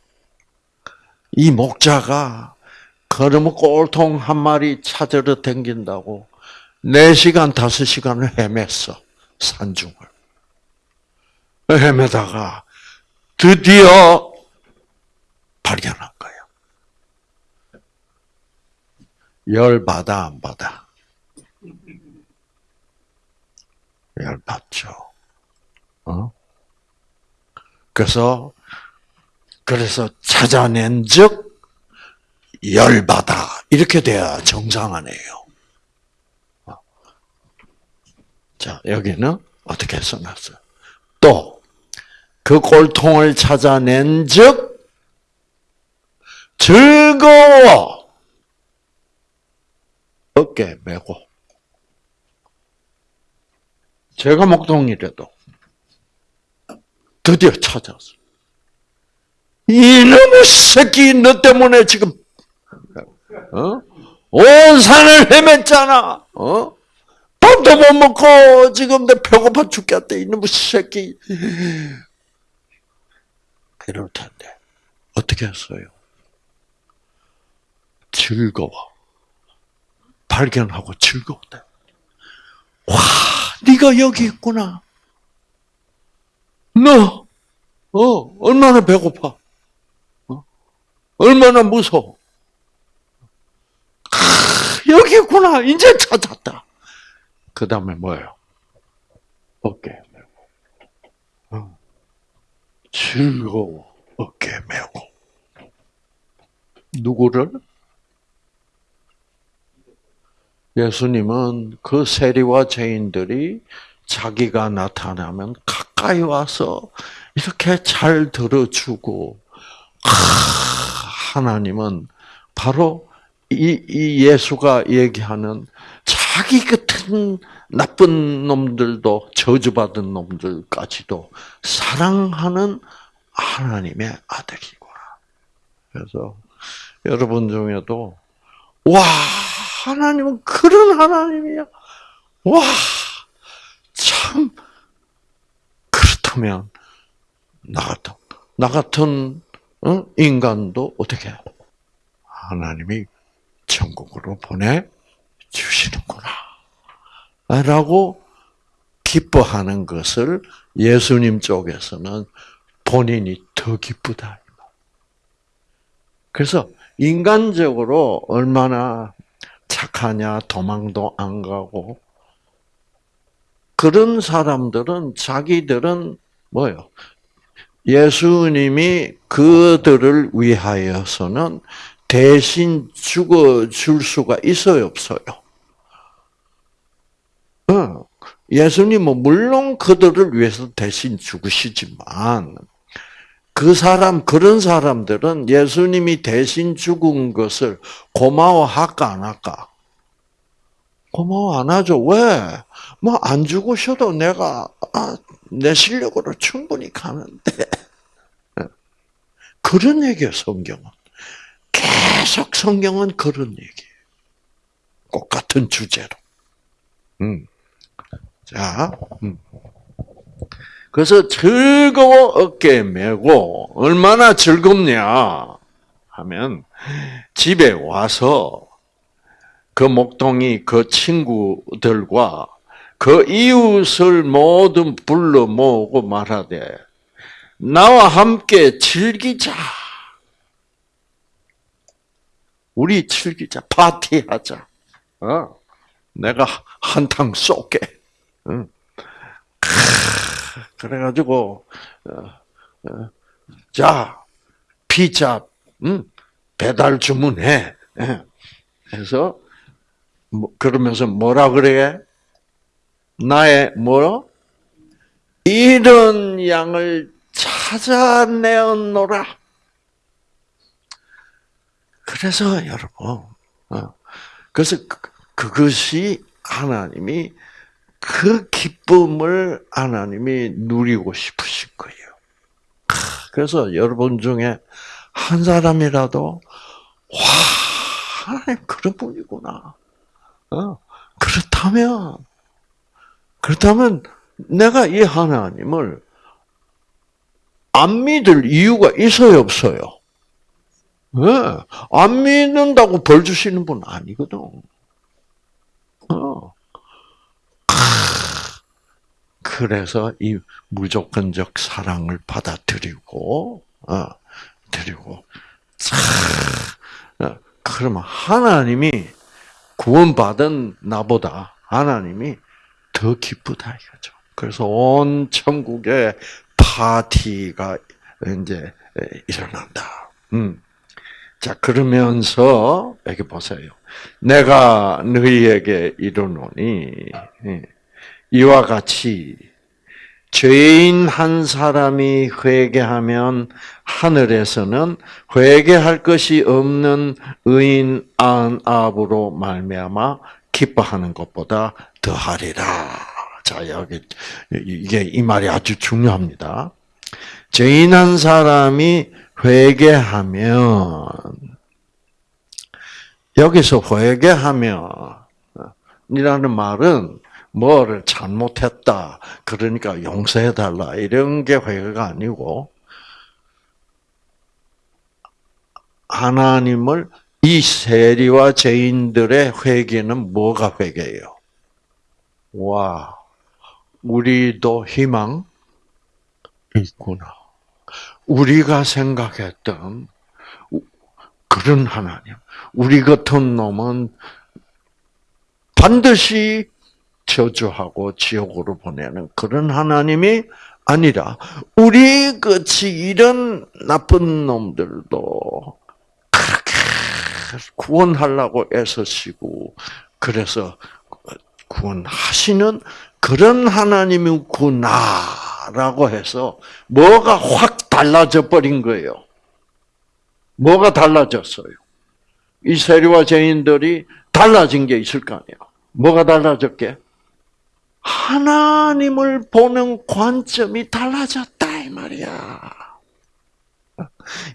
이 목자가 걸으면 꼴통 한 마리 찾으러 댕긴다고 4시간, 5시간을 헤맸어. 산중을. 헤매다가 드디어 발견한 거예요. 열 받아, 안 받아? 열 받죠. 어? 그래서, 그래서 찾아낸 즉, 열 받아. 이렇게 돼야 정상하네요. 자, 여기는 어떻게 써놨어요? 또, 그 꼴통을 찾아낸 즉, 즐거워! 어깨 메고. 제가 목동이라도 드디어 찾았어. 이놈의 새끼, 너 때문에 지금, 어? 온 산을 헤맸잖아, 어? 밥도 못 먹고 지금 내 배고파 죽겠다 이놈의 새끼. 이럴 텐데 어떻게 했어요? 즐거워. 발견하고 즐거웠다. 와, 네가 여기 있구나. 너, 어, 얼마나 배고파. 어? 얼마나 무서워. 아, 여기 있구나. 이제 찾았다. 그 다음에 뭐예요? 어깨 메고. 어. 즐거워. 어깨 메고. 누구를? 예수님은 그 세리와 죄인들이 자기가 나타나면 가까이 와서 이렇게 잘 들어주고 하나님은 바로 이, 이 예수가 얘기하는 자기 같은 나쁜 놈들도 저주받은 놈들까지도 사랑하는 하나님의 아들이구나. 그래서 여러분 중에도 와 하나님은 그런 하나님이야. 와 참 그렇다면 나 같은 나 같은 인간도 어떻게 하나님이 천국으로 보내 주시는구나. 라고 기뻐하는 것을 예수님 쪽에서는 본인이 더 기쁘다. 그래서 인간적으로 얼마나 착하냐, 도망도 안 가고, 그런 사람들은 자기들은 뭐요? 예수님이 그들을 위하여서는 대신 죽어 줄 수가 있어요, 없어요? 예수님은 물론 그들을 위해서 대신 죽으시지만 그 사람 그런 사람들은 예수님이 대신 죽은 것을 고마워할까 안 할까? 고마워 안 하죠. 왜? 뭐 안 죽으셔도 내가 아, 내 실력으로 충분히 가는데 그런 얘기예요. 성경은 계속 성경은 그런 얘기예요. 똑같은 주제로. 음. 자, 음. 그래서 즐거워 어깨 메고 얼마나 즐겁냐 하면 집에 와서 그 목동이 그 친구들과 그 이웃을 모두 불러 모으고 말하되 나와 함께 즐기자. 우리 즐기자. 파티하자. 어? 내가 한탕 쏠게. 응. 그래가지고 어, 어, 자 피자 응? 배달 주문해. 그래서 뭐, 그러면서 뭐라 그래? 나의 뭐 이런 양을 찾아내었노라. 그래서 여러분, 어, 그래서 그, 그것이 하나님이 그 기쁨을 하나님이 누리고 싶으신 거예요. 그래서 여러분 중에 한 사람이라도 와 하나님 그런 분이구나. 어, 그렇다면 그렇다면 내가 이 하나님을 안 믿을 이유가 있어요, 없어요? 네. 안 믿는다고 벌 주시는 분 아니거든. 어. 그래서 이 무조건적 사랑을 받아들이고, 어, 드리고, 어, 그러면 하나님이 구원받은 나보다 하나님이 더 기쁘다 이거죠. 그래서 온 천국에 파티가 이제 일어난다. 음. 자, 그러면서, 여기 보세요. 내가 너희에게 이르노니, 예, 이와 같이 죄인 한 사람이 회개하면 하늘에서는 회개할 것이 없는 의인 안압으로 말미암아 기뻐하는 것보다 더하리라. 자, 여기 이게 이 말이 아주 중요합니다. 죄인 한 사람이 회개하면 여기서 회개하면 이라는 말은 뭐를 잘못했다. 그러니까 용서해달라. 이런 게 회개가 아니고, 하나님을 이 세리와 죄인들의 회개는 뭐가 회개예요? 와, 우리도 희망 있구나. 우리가 생각했던 그런 하나님, 우리 같은 놈은 반드시 저주하고 지옥으로 보내는 그런 하나님이 아니라 우리 같이 이런 나쁜 놈들도 구원하려고 애쓰시고 그래서 구원하시는 그런 하나님이구나라고 해서 뭐가 확 달라져 버린 거예요. 뭐가 달라졌어요? 이 세리와 죄인들이 달라진 게 있을 거 아니에요. 뭐가 달라졌게? 하나님을 보는 관점이 달라졌다 이 말이야.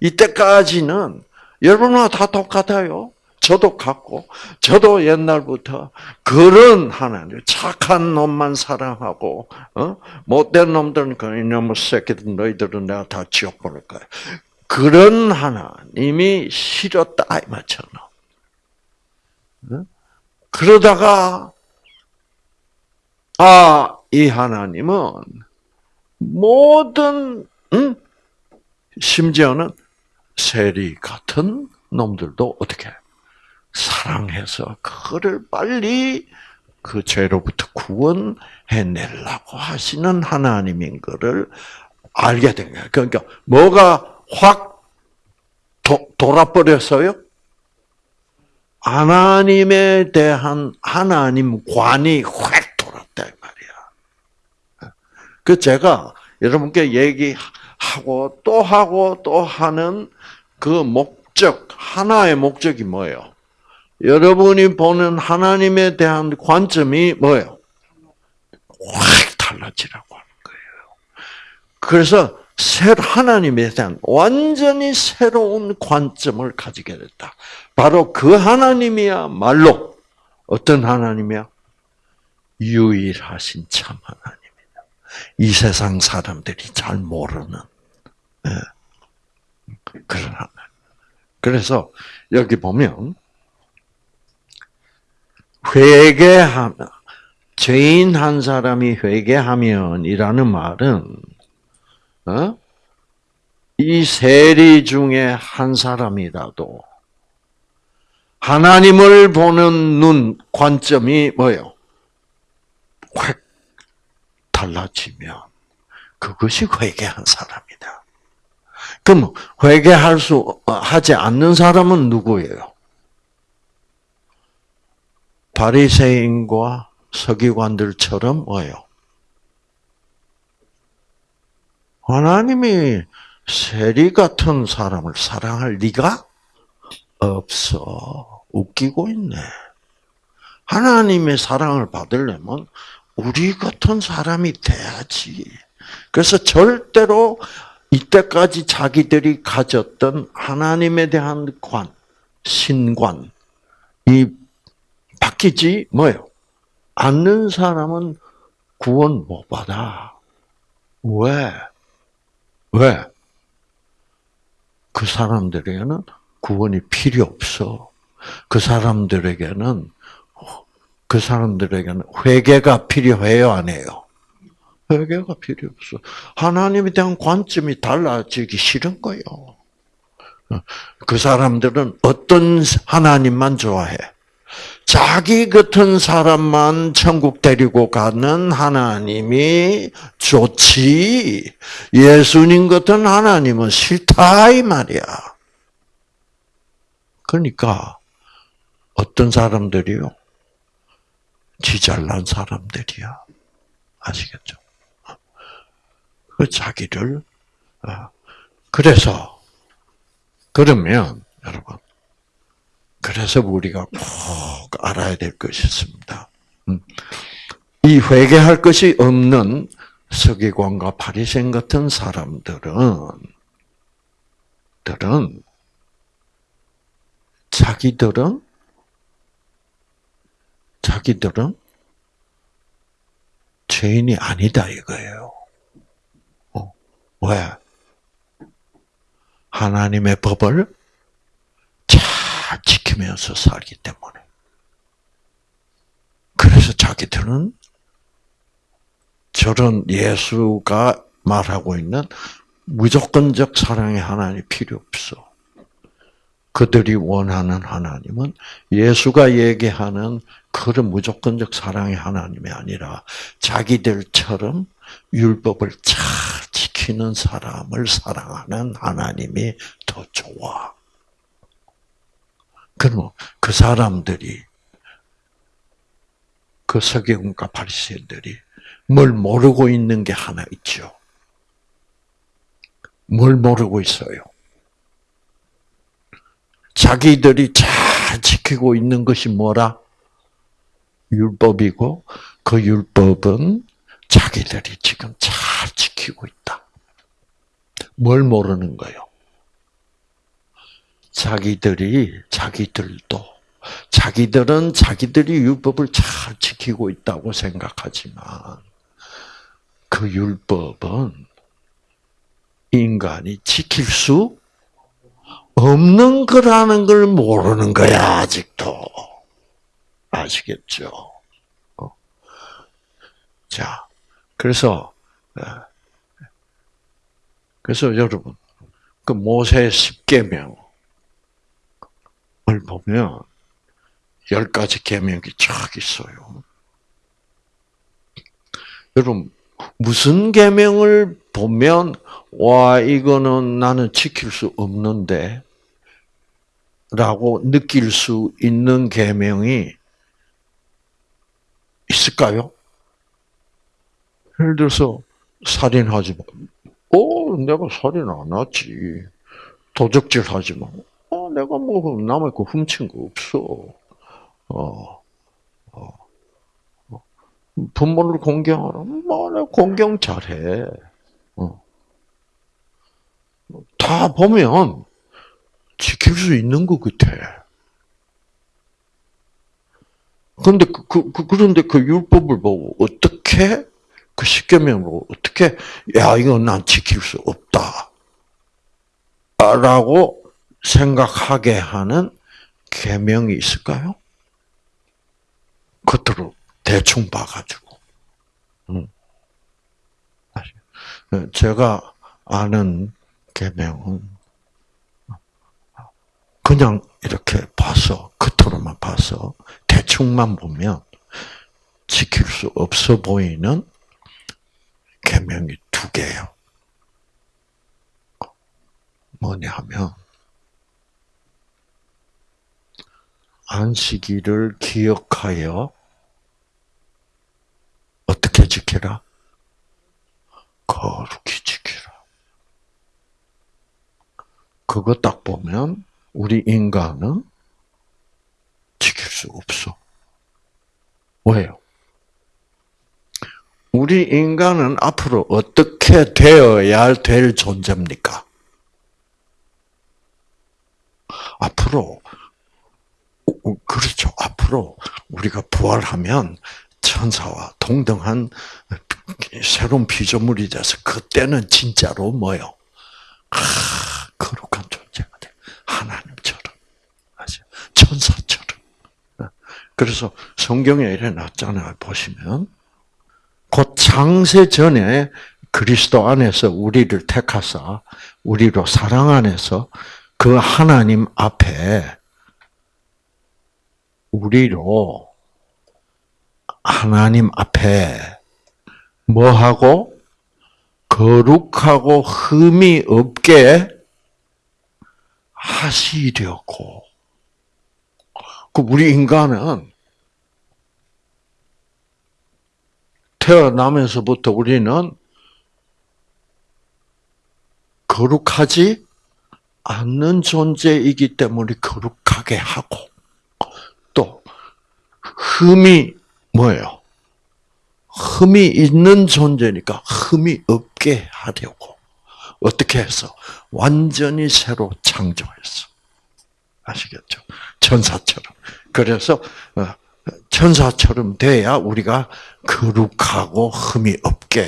이때까지는 여러분과 다 똑같아요. 저도 같고, 저도 옛날부터 그런 하나님, 착한 놈만 사랑하고, 어? 못된 놈들은 그 이놈의 새끼들 너희들은 내가 다 지옥 보낼 거야. 그런 하나님이 싫었다 이 말처럼. 그러다가 아, 이 하나님은 모든 응? 심지어는 세리 같은 놈들도 어떻게 사랑해서 그를 빨리 그 죄로부터 구원해내려고 하시는 하나님인 것을 알게 된 거예요. 그러니까 뭐가 확 도, 돌아버렸어요? 하나님에 대한 하나님 관이 확 돌았다 이 말이야. 그 제가 여러분께 얘기하고 또 하고 또 하는 그 목적 하나의 목적이 뭐예요? 여러분이 보는 하나님에 대한 관점이 뭐예요? 확 달라지라고 하는 거예요. 그래서 하나님에 대한 완전히 새로운 관점을 가지게 됐다. 바로 그 하나님이야말로 어떤 하나님이야? 유일하신 참 하나님 이 세상 사람들이 잘 모르는 예. 그런 하나님. 그래서 여기 보면 회개하면 죄인 한 사람이 회개하면이라는 말은 어? 이 세리 중에 한 사람이라도 하나님을 보는 눈 관점이 뭐예요? 확 달라지면 그것이 회개한 사람이다. 그럼 회개할 수 하지 않는 사람은 누구예요? 바리새인과 서기관들처럼 뭐예요? 하나님이 세리 같은 사람을 사랑할 리가 없어. 웃기고 있네. 하나님의 사랑을 받으려면 우리 같은 사람이 돼야지. 그래서 절대로 이때까지 자기들이 가졌던 하나님에 대한 관, 신관, 이 바뀌지 뭐요? 않는 사람은 구원 못 받아. 왜? 왜? 그 사람들에게는 구원이 필요 없어. 그 사람들에게는 그 사람들에게는 회개가 필요해요, 안 해요? 회개가 필요 없어. 하나님에 대한 관점이 달라지기 싫은 거예요. 그 사람들은 어떤 하나님만 좋아해? 자기 같은 사람만 천국 데리고 가는 하나님이 좋지. 예수님 같은 하나님은 싫다 이 말이야. 그러니까 어떤 사람들이요? 지 잘난 사람들이야. 아시겠죠? 그 자기를 어, 그래서 그러면 여러분 그래서 우리가 꼭 알아야 될 것이 있습니다. 음. 이 회개할 것이 없는 서기관과 바리새인 같은 사람들은 들은 자기들은 자기들은 죄인이 아니다 이거예요. 어, 왜? 하나님의 법을 지키면서 살기 때문에. 그래서 자기들은 저런 예수가 말하고 있는 무조건적 사랑의 하나님이 필요 없어. 그들이 원하는 하나님은 예수가 얘기하는 그런 무조건적 사랑의 하나님이 아니라 자기들처럼 율법을 잘 지키는 사람을 사랑하는 하나님이 더 좋아. 그러면 그 사람들이 그 서기관과 바리새인들이 뭘 모르고 있는 게 하나 있죠. 뭘 모르고 있어요? 자기들이 잘 지키고 있는 것이 뭐라? 율법이고 그 율법은 자기들이 지금 잘 지키고 있다. 뭘 모르는 거요? 자기들이 자기들도 자기들은 자기들이 율법을 잘 지키고 있다고 생각하지만 그 율법은 인간이 지킬 수 없는 거라는 걸 모르는 거야 아직도 아시겠죠? 어. 자, 그래서 어, 그래서 여러분 그 모세 십계명을 보면 열 가지 계명이 쫙 있어요. 여러분 무슨 계명을 보면 와 이거는 나는 지킬 수 없는데 라고 느낄 수 있는 계명이 있을까요? 예를 들어서 살인하지 마. 어, 내가 살인 안 하지. 도적질 하지 마. 어, 내가 뭐 남의 거 훔친 거 없어. 어, 어, 어. 부모를 공경하라. 뭐, 내가 공경 잘해. 어. 다 보면 지킬 수 있는 것 같아. 그런데 그, 그, 그, 그런데 그 율법을 보고 어떻게 그 십계명으로 어떻게 야 이건 난 지킬 수 없다. 라고 생각하게 하는 계명이 있을까요? 겉으로 대충 봐가지고. 음. 제가 아는 계명은 그냥 이렇게 봐서 겉으로만 봐서 대충만 보면 지킬 수 없어 보이는 계명이 두 개예요. 뭐냐 하면 안식일을 기억하여 어떻게 지키라? 거룩히 지키라. 그거 딱 보면 우리 인간은 지킬 수 없어. 왜요? 우리 인간은 앞으로 어떻게 되어야 될 존재입니까? 앞으로 그렇죠. 앞으로 우리가 부활하면 천사와 동등한 새로운 피조물이 돼서 그때는 진짜로 뭐요? 아, 거룩한 존재가 돼. 하나님처럼. 천사처럼. 그래서 성경에 이래 놨잖아요. 보시면. 곧 창세 전에 그리스도 안에서 우리를 택하사 우리로 사랑 안에서 그 하나님 앞에 우리로 하나님 앞에 뭐 하고 거룩하고 흠이 없게 하시려고. 그 우리 인간은 태어나면서부터 우리는 거룩하지 않는 존재이기 때문에 거룩하게 하고 또 흠이 뭐예요? 흠이 있는 존재니까 흠이 없게 하려고 어떻게 해서 완전히 새로 창조했어. 아시겠죠? 천사처럼. 그래서 어, 천사처럼 돼야 우리가 거룩하고 흠이 없게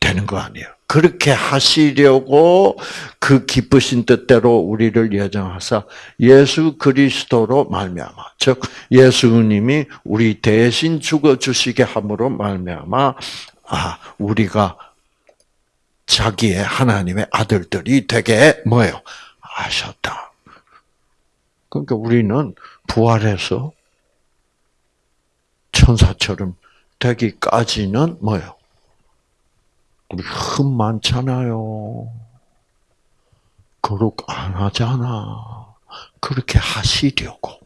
되는 거 아니에요. 그렇게 하시려고 그 기쁘신 뜻대로 우리를 예정하사 예수 그리스도로 말미암아 즉 예수님이 우리 대신 죽어 주시게 함으로 말미암아 아 우리가 자기의 하나님의 아들들이 되게 뭐예요? 하셨다. 그러니까 우리는 부활해서 천사처럼 되기까지는 뭐예요? 우리 흠 많잖아요. 거룩 안 하잖아. 그렇게 하시려고.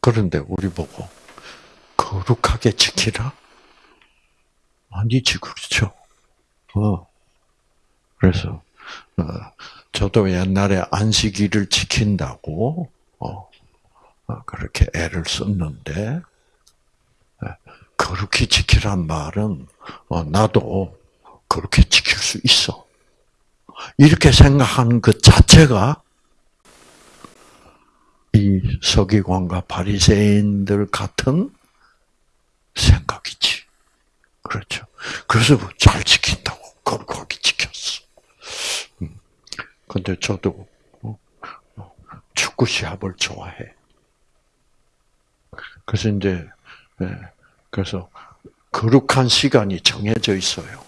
그런데 우리 보고 거룩하게 지키라? 아니지, 그렇죠. 어. 그래서, 어, 저도 옛날에 안식일을 지킨다고, 어, 어 그렇게 애를 썼는데, 예, 거룩히 지키란 말은, 어, 나도 그렇게 지킬 수 있어. 이렇게 생각하는 것 자체가 이 서기관과 바리새인들 같은 생각이지. 그렇죠. 그래서 잘 지킨다고 거룩하게 지켰어. 음. 근데 저도 어, 어, 축구 시합을 좋아해. 그래서 이제 예, 그래서 거룩한 시간이 정해져 있어요.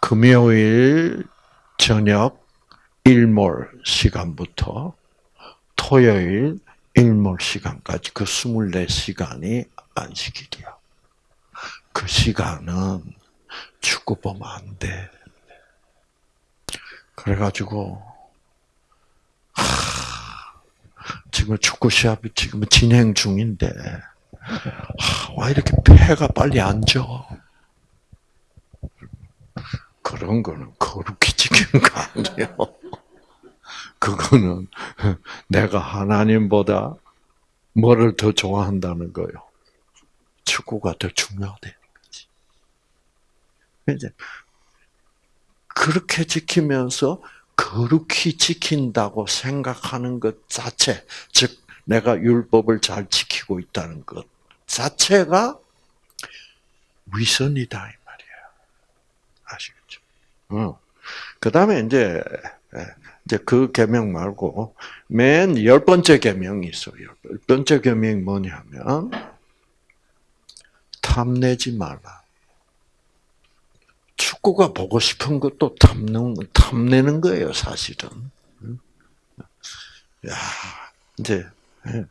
금요일 저녁 일몰 시간부터 토요일 일몰 시간까지 그 24시간이 안식일이야. 그 시간은 축구 보면 안 돼. 그래가지고, 하, 지금 축구 시합이 지금 진행 중인데, 하, 와, 이렇게 폐가 빨리 안 져. 그런 거는 거룩히 지키는 거 아니에요. 그거는 내가 하나님보다 뭐를 더 좋아한다는 거요. 축구가 더 중요하다는 거지. 이제 그렇게 지키면서 거룩히 지킨다고 생각하는 것 자체, 즉 내가 율법을 잘 지키고 있다는 것 자체가 위선이다 이 말이에요. 아시겠죠? 어. 그 다음에 이제 이제 그 계명 말고 맨 열 번째 계명이 있어요. 열 번째 계명이 뭐냐면 탐내지 말라. 축구가 보고 싶은 것도 탐는 탐내는 거예요, 사실은. 야, 이제 예.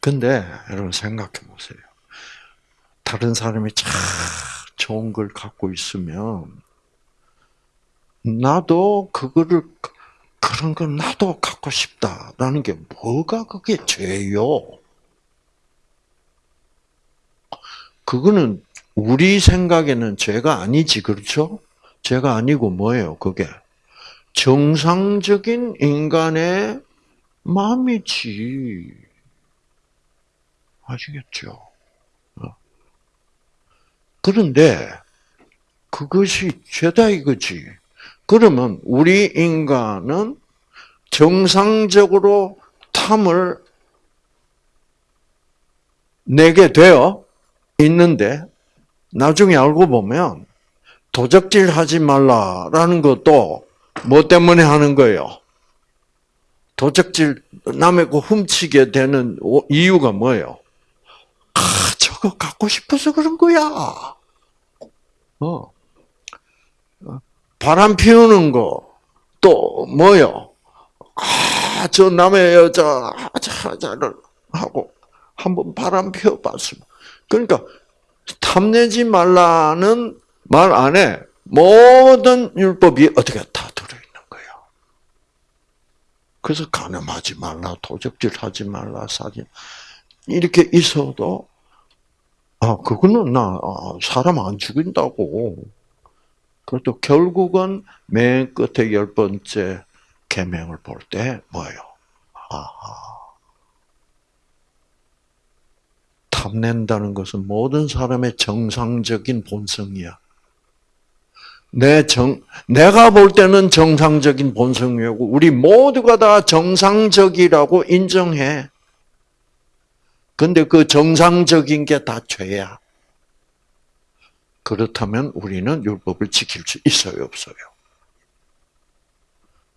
근데 여러분 생각해 보세요. 다른 사람이 참 좋은 걸 갖고 있으면 나도 그거를 그런 걸 나도 갖고 싶다라는 게 뭐가 그게 죄요? 그거는 우리 생각에는 죄가 아니지, 그렇죠? 죄가 아니고 뭐예요, 그게? 정상적인 인간의 마음이지. 아시겠죠? 어. 그런데 그것이 죄다 이거지. 그러면 우리 인간은 정상적으로 탐을 내게 되어 있는데 나중에 알고 보면 도적질 하지 말라라는 것도 뭐 때문에 하는 거예요? 도적질 남의 거 훔치게 되는 이유가 뭐예요? 아, 저거 갖고 싶어서 그런 거야. 어. 바람 피우는 거 또 뭐요? 아, 저 남의 여자 하자를 하고 한번 바람 피워봤으면 그러니까 탐내지 말라는 말 안에 모든 율법이 어떻게 다 들어있는 거예요. 그래서 가늠하지 말라, 도적질하지 말라, 사진 이렇게 있어도 아 그거는 나 아, 사람 안 죽인다고 그것도 결국은 맨 끝에 열 번째 계명을 볼 때 뭐예요? 아하. 탐낸다는 것은 모든 사람의 정상적인 본성이야. 내 정, 내가 볼 때는 정상적인 본성이고, 우리 모두가 다 정상적이라고 인정해. 근데 그 정상적인 게 다 죄야. 그렇다면 우리는 율법을 지킬 수 있어요, 없어요?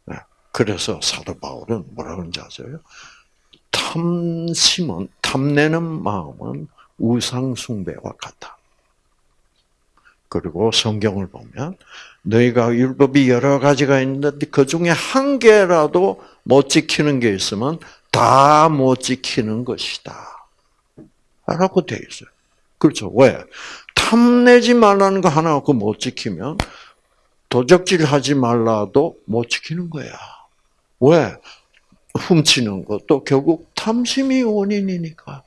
네. 그래서 사도 바울은 뭐라 그런지 아세요? 탐심은, 탐내는 마음은 우상 숭배와 같다. 그리고 성경을 보면 너희가 율법이 여러 가지가 있는데 그 중에 한 개라도 못 지키는 게 있으면 다 못 지키는 것이다. 라고 되어 있어요. 그렇죠. 왜? 탐내지 말라는 거 하나 갖고 못 지키면 도적질 하지 말라도 못 지키는 거야. 왜? 훔치는 것도 결국 탐심이 원인이니까.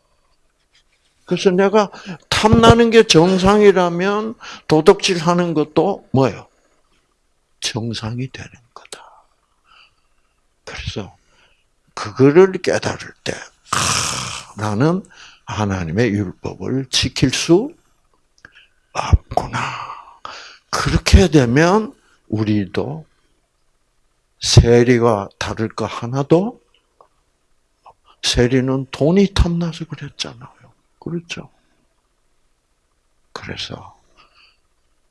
그래서 내가 탐나는 게 정상이라면 도덕질 하는 것도 뭐예요? 정상이 되는 거다. 그래서 그거를 깨달을 때, 아, 나는 하나님의 율법을 지킬 수 없구나. 그렇게 되면 우리도 세리와 다를 거 하나도 세리는 돈이 탐나서 그랬잖아요. 그렇죠? 그래서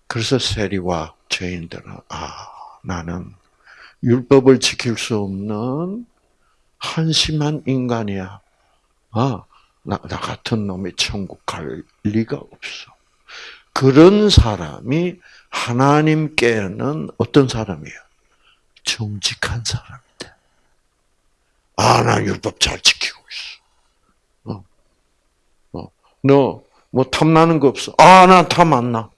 그래서 세리와 죄인들은 아 나는 율법을 지킬 수 없는 한심한 인간이야. 아, 나, 나 같은 놈이 천국 갈 리가 없어. 그런 사람이 하나님께는 어떤 사람이에요? 정직한 사람인데. 아, 나 율법 잘 지키고 있어. 어. 어. 너, 뭐, 탐나는 거 없어? 아, 나 탐 안 나.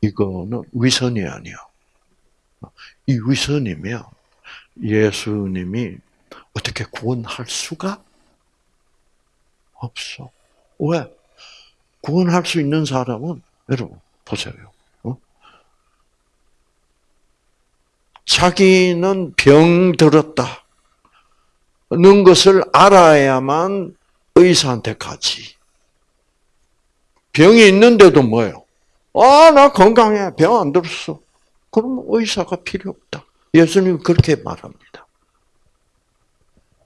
이거는 위선이 아니야. 이 위선이면 예수님이 어떻게 구원할 수가 없어. 왜? 구원할 수 있는 사람은 여러분 보세요. 어? 자기는 병 들었다. 는 것을 알아야만 의사한테 가지. 병이 있는데도 뭐예요? 아, 나 건강해. 병 안 들었어. 그러면 의사가 필요 없다. 예수님 그렇게 말합니다.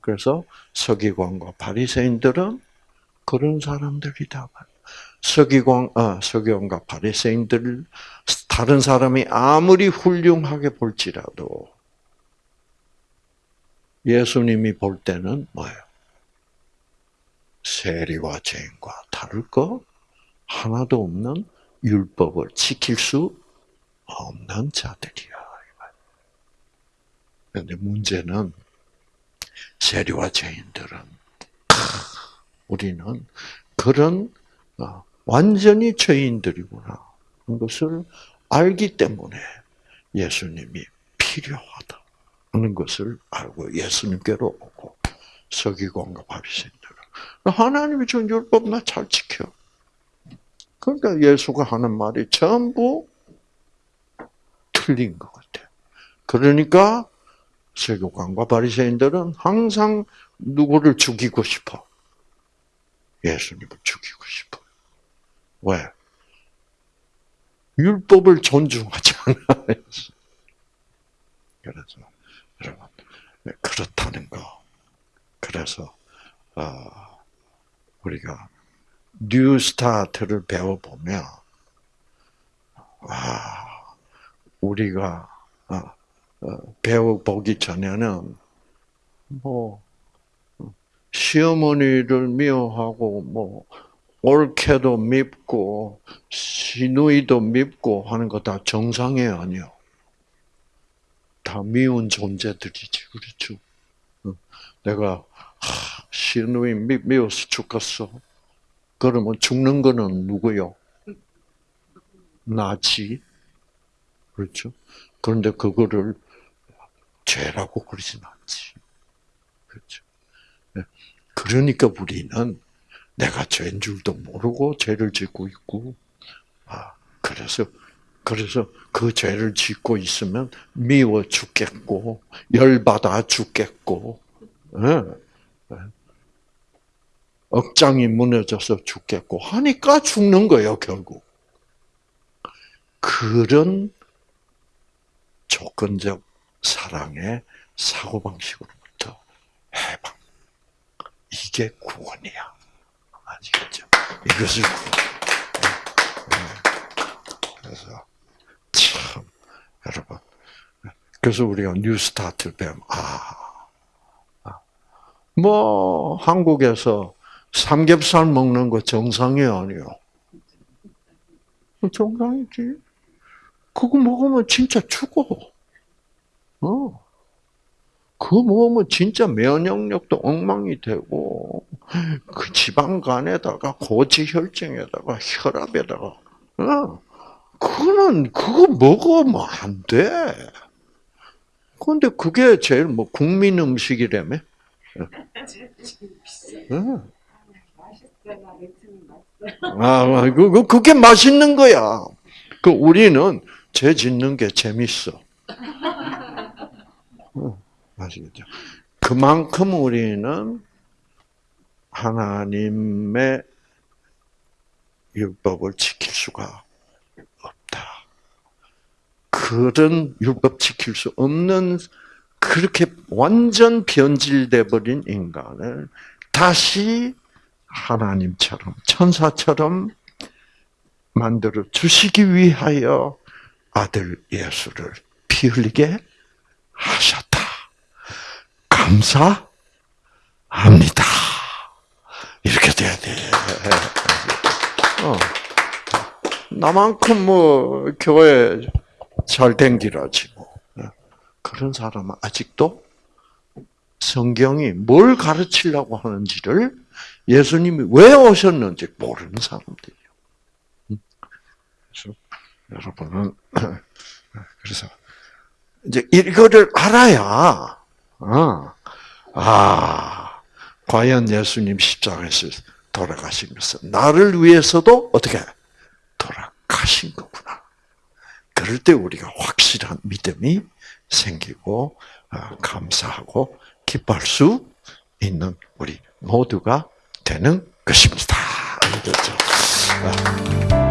그래서 서기관과 바리새인들은 그런 사람들이다. 서기관, 아, 서기관과 바리새인들 다른 사람이 아무리 훌륭하게 볼지라도 예수님이 볼 때는 뭐예요? 세리와 죄인과 다를 거 하나도 없는 율법을 지킬 수 없는 자들이야. 그런데 문제는 세리와 죄인들은 우리는 그런 어, 완전히 죄인들이구나 하는 것을 알기 때문에 예수님이 필요하다 하는 것을 알고 예수님께로 오고 서기관과 바리새인들은 하나님이 준 율법 나 잘 지켜. 그러니까 예수가 하는 말이 전부 틀린 것 같아요. 그러니까 세교관과 바리새인들은 항상 누구를 죽이고 싶어? 예수님을 죽이고 싶어. 왜? 율법을 존중하지 않아. 그래서 여러분 네, 그렇다는 거. 그래서 어, 우리가 뉴스타트를 배워보면 아 우리가 어, 어, 배워보기 전에는 뭐 시어머니를 미워하고 뭐 올케도 밉고 시누이도 밉고 하는 거 다 정상이 아니요. 다 미운 존재들이지 그렇죠. 내가 시누이 미, 미워서 죽겠어. 그러면 죽는 거는 누구요? 나지. 그렇죠. 그런데 그거를 죄라고 그러진 않지. 그렇죠. 네. 그러니까 우리는 내가 죄인 줄도 모르고 죄를 짓고 있고, 아, 그래서, 그래서 그 죄를 짓고 있으면 미워 죽겠고, 열받아 죽겠고, 네. 네. 억장이 무너져서 죽겠고 하니까 죽는 거예요, 결국. 그런 조건적 사랑의 사고방식으로부터 해방. 이게 구원이야. 아시겠죠? 이것을 구원. 그래서, 참, 여러분. 그래서 우리가 뉴스타트 배우면, 아, 한국에서 삼겹살 먹는 거 정상이 아니요. 정상이지. 그거 먹으면 진짜 죽어. 어. 그거 먹으면 진짜 면역력도 엉망이 되고, 그 지방간에다가 고지혈증에다가 혈압에다가, 어. 그거는, 그거 먹으면 안 돼. 근데 그게 제일 뭐 국민 음식이라며? 멘트는 맛있어요. 아, 그, 그, 그게 맛있는 거야. 그 우리는 죄 짓는 게 재밌어. 어, 아시겠죠? 그만큼 우리는 하나님의 율법을 지킬 수가 없다. 그런 율법 지킬 수 없는 그렇게 완전 변질돼 버린 인간을 다시 하나님처럼 천사처럼 만들어 주시기 위하여 아들 예수를 피 흘리게 하셨다. 감사합니다. 돼야 돼. 어. 나만큼 뭐 교회 잘 댕기라지 뭐. 그런 사람은 아직도 성경이 뭘 가르치려고 하는지를 예수님이 왜 오셨는지 모르는 사람들이에요. 그래서 여러분은 그래서 이제 이거를 알아야 어, 아 과연 예수님 십자가에서 돌아가신 것은 나를 위해서도 어떻게 돌아가신 거구나. 그럴 때 우리가 확실한 믿음이 생기고 아, 감사하고 기뻐할 수 있는 우리 모두가 되는 것입니다. 알겠죠? 아.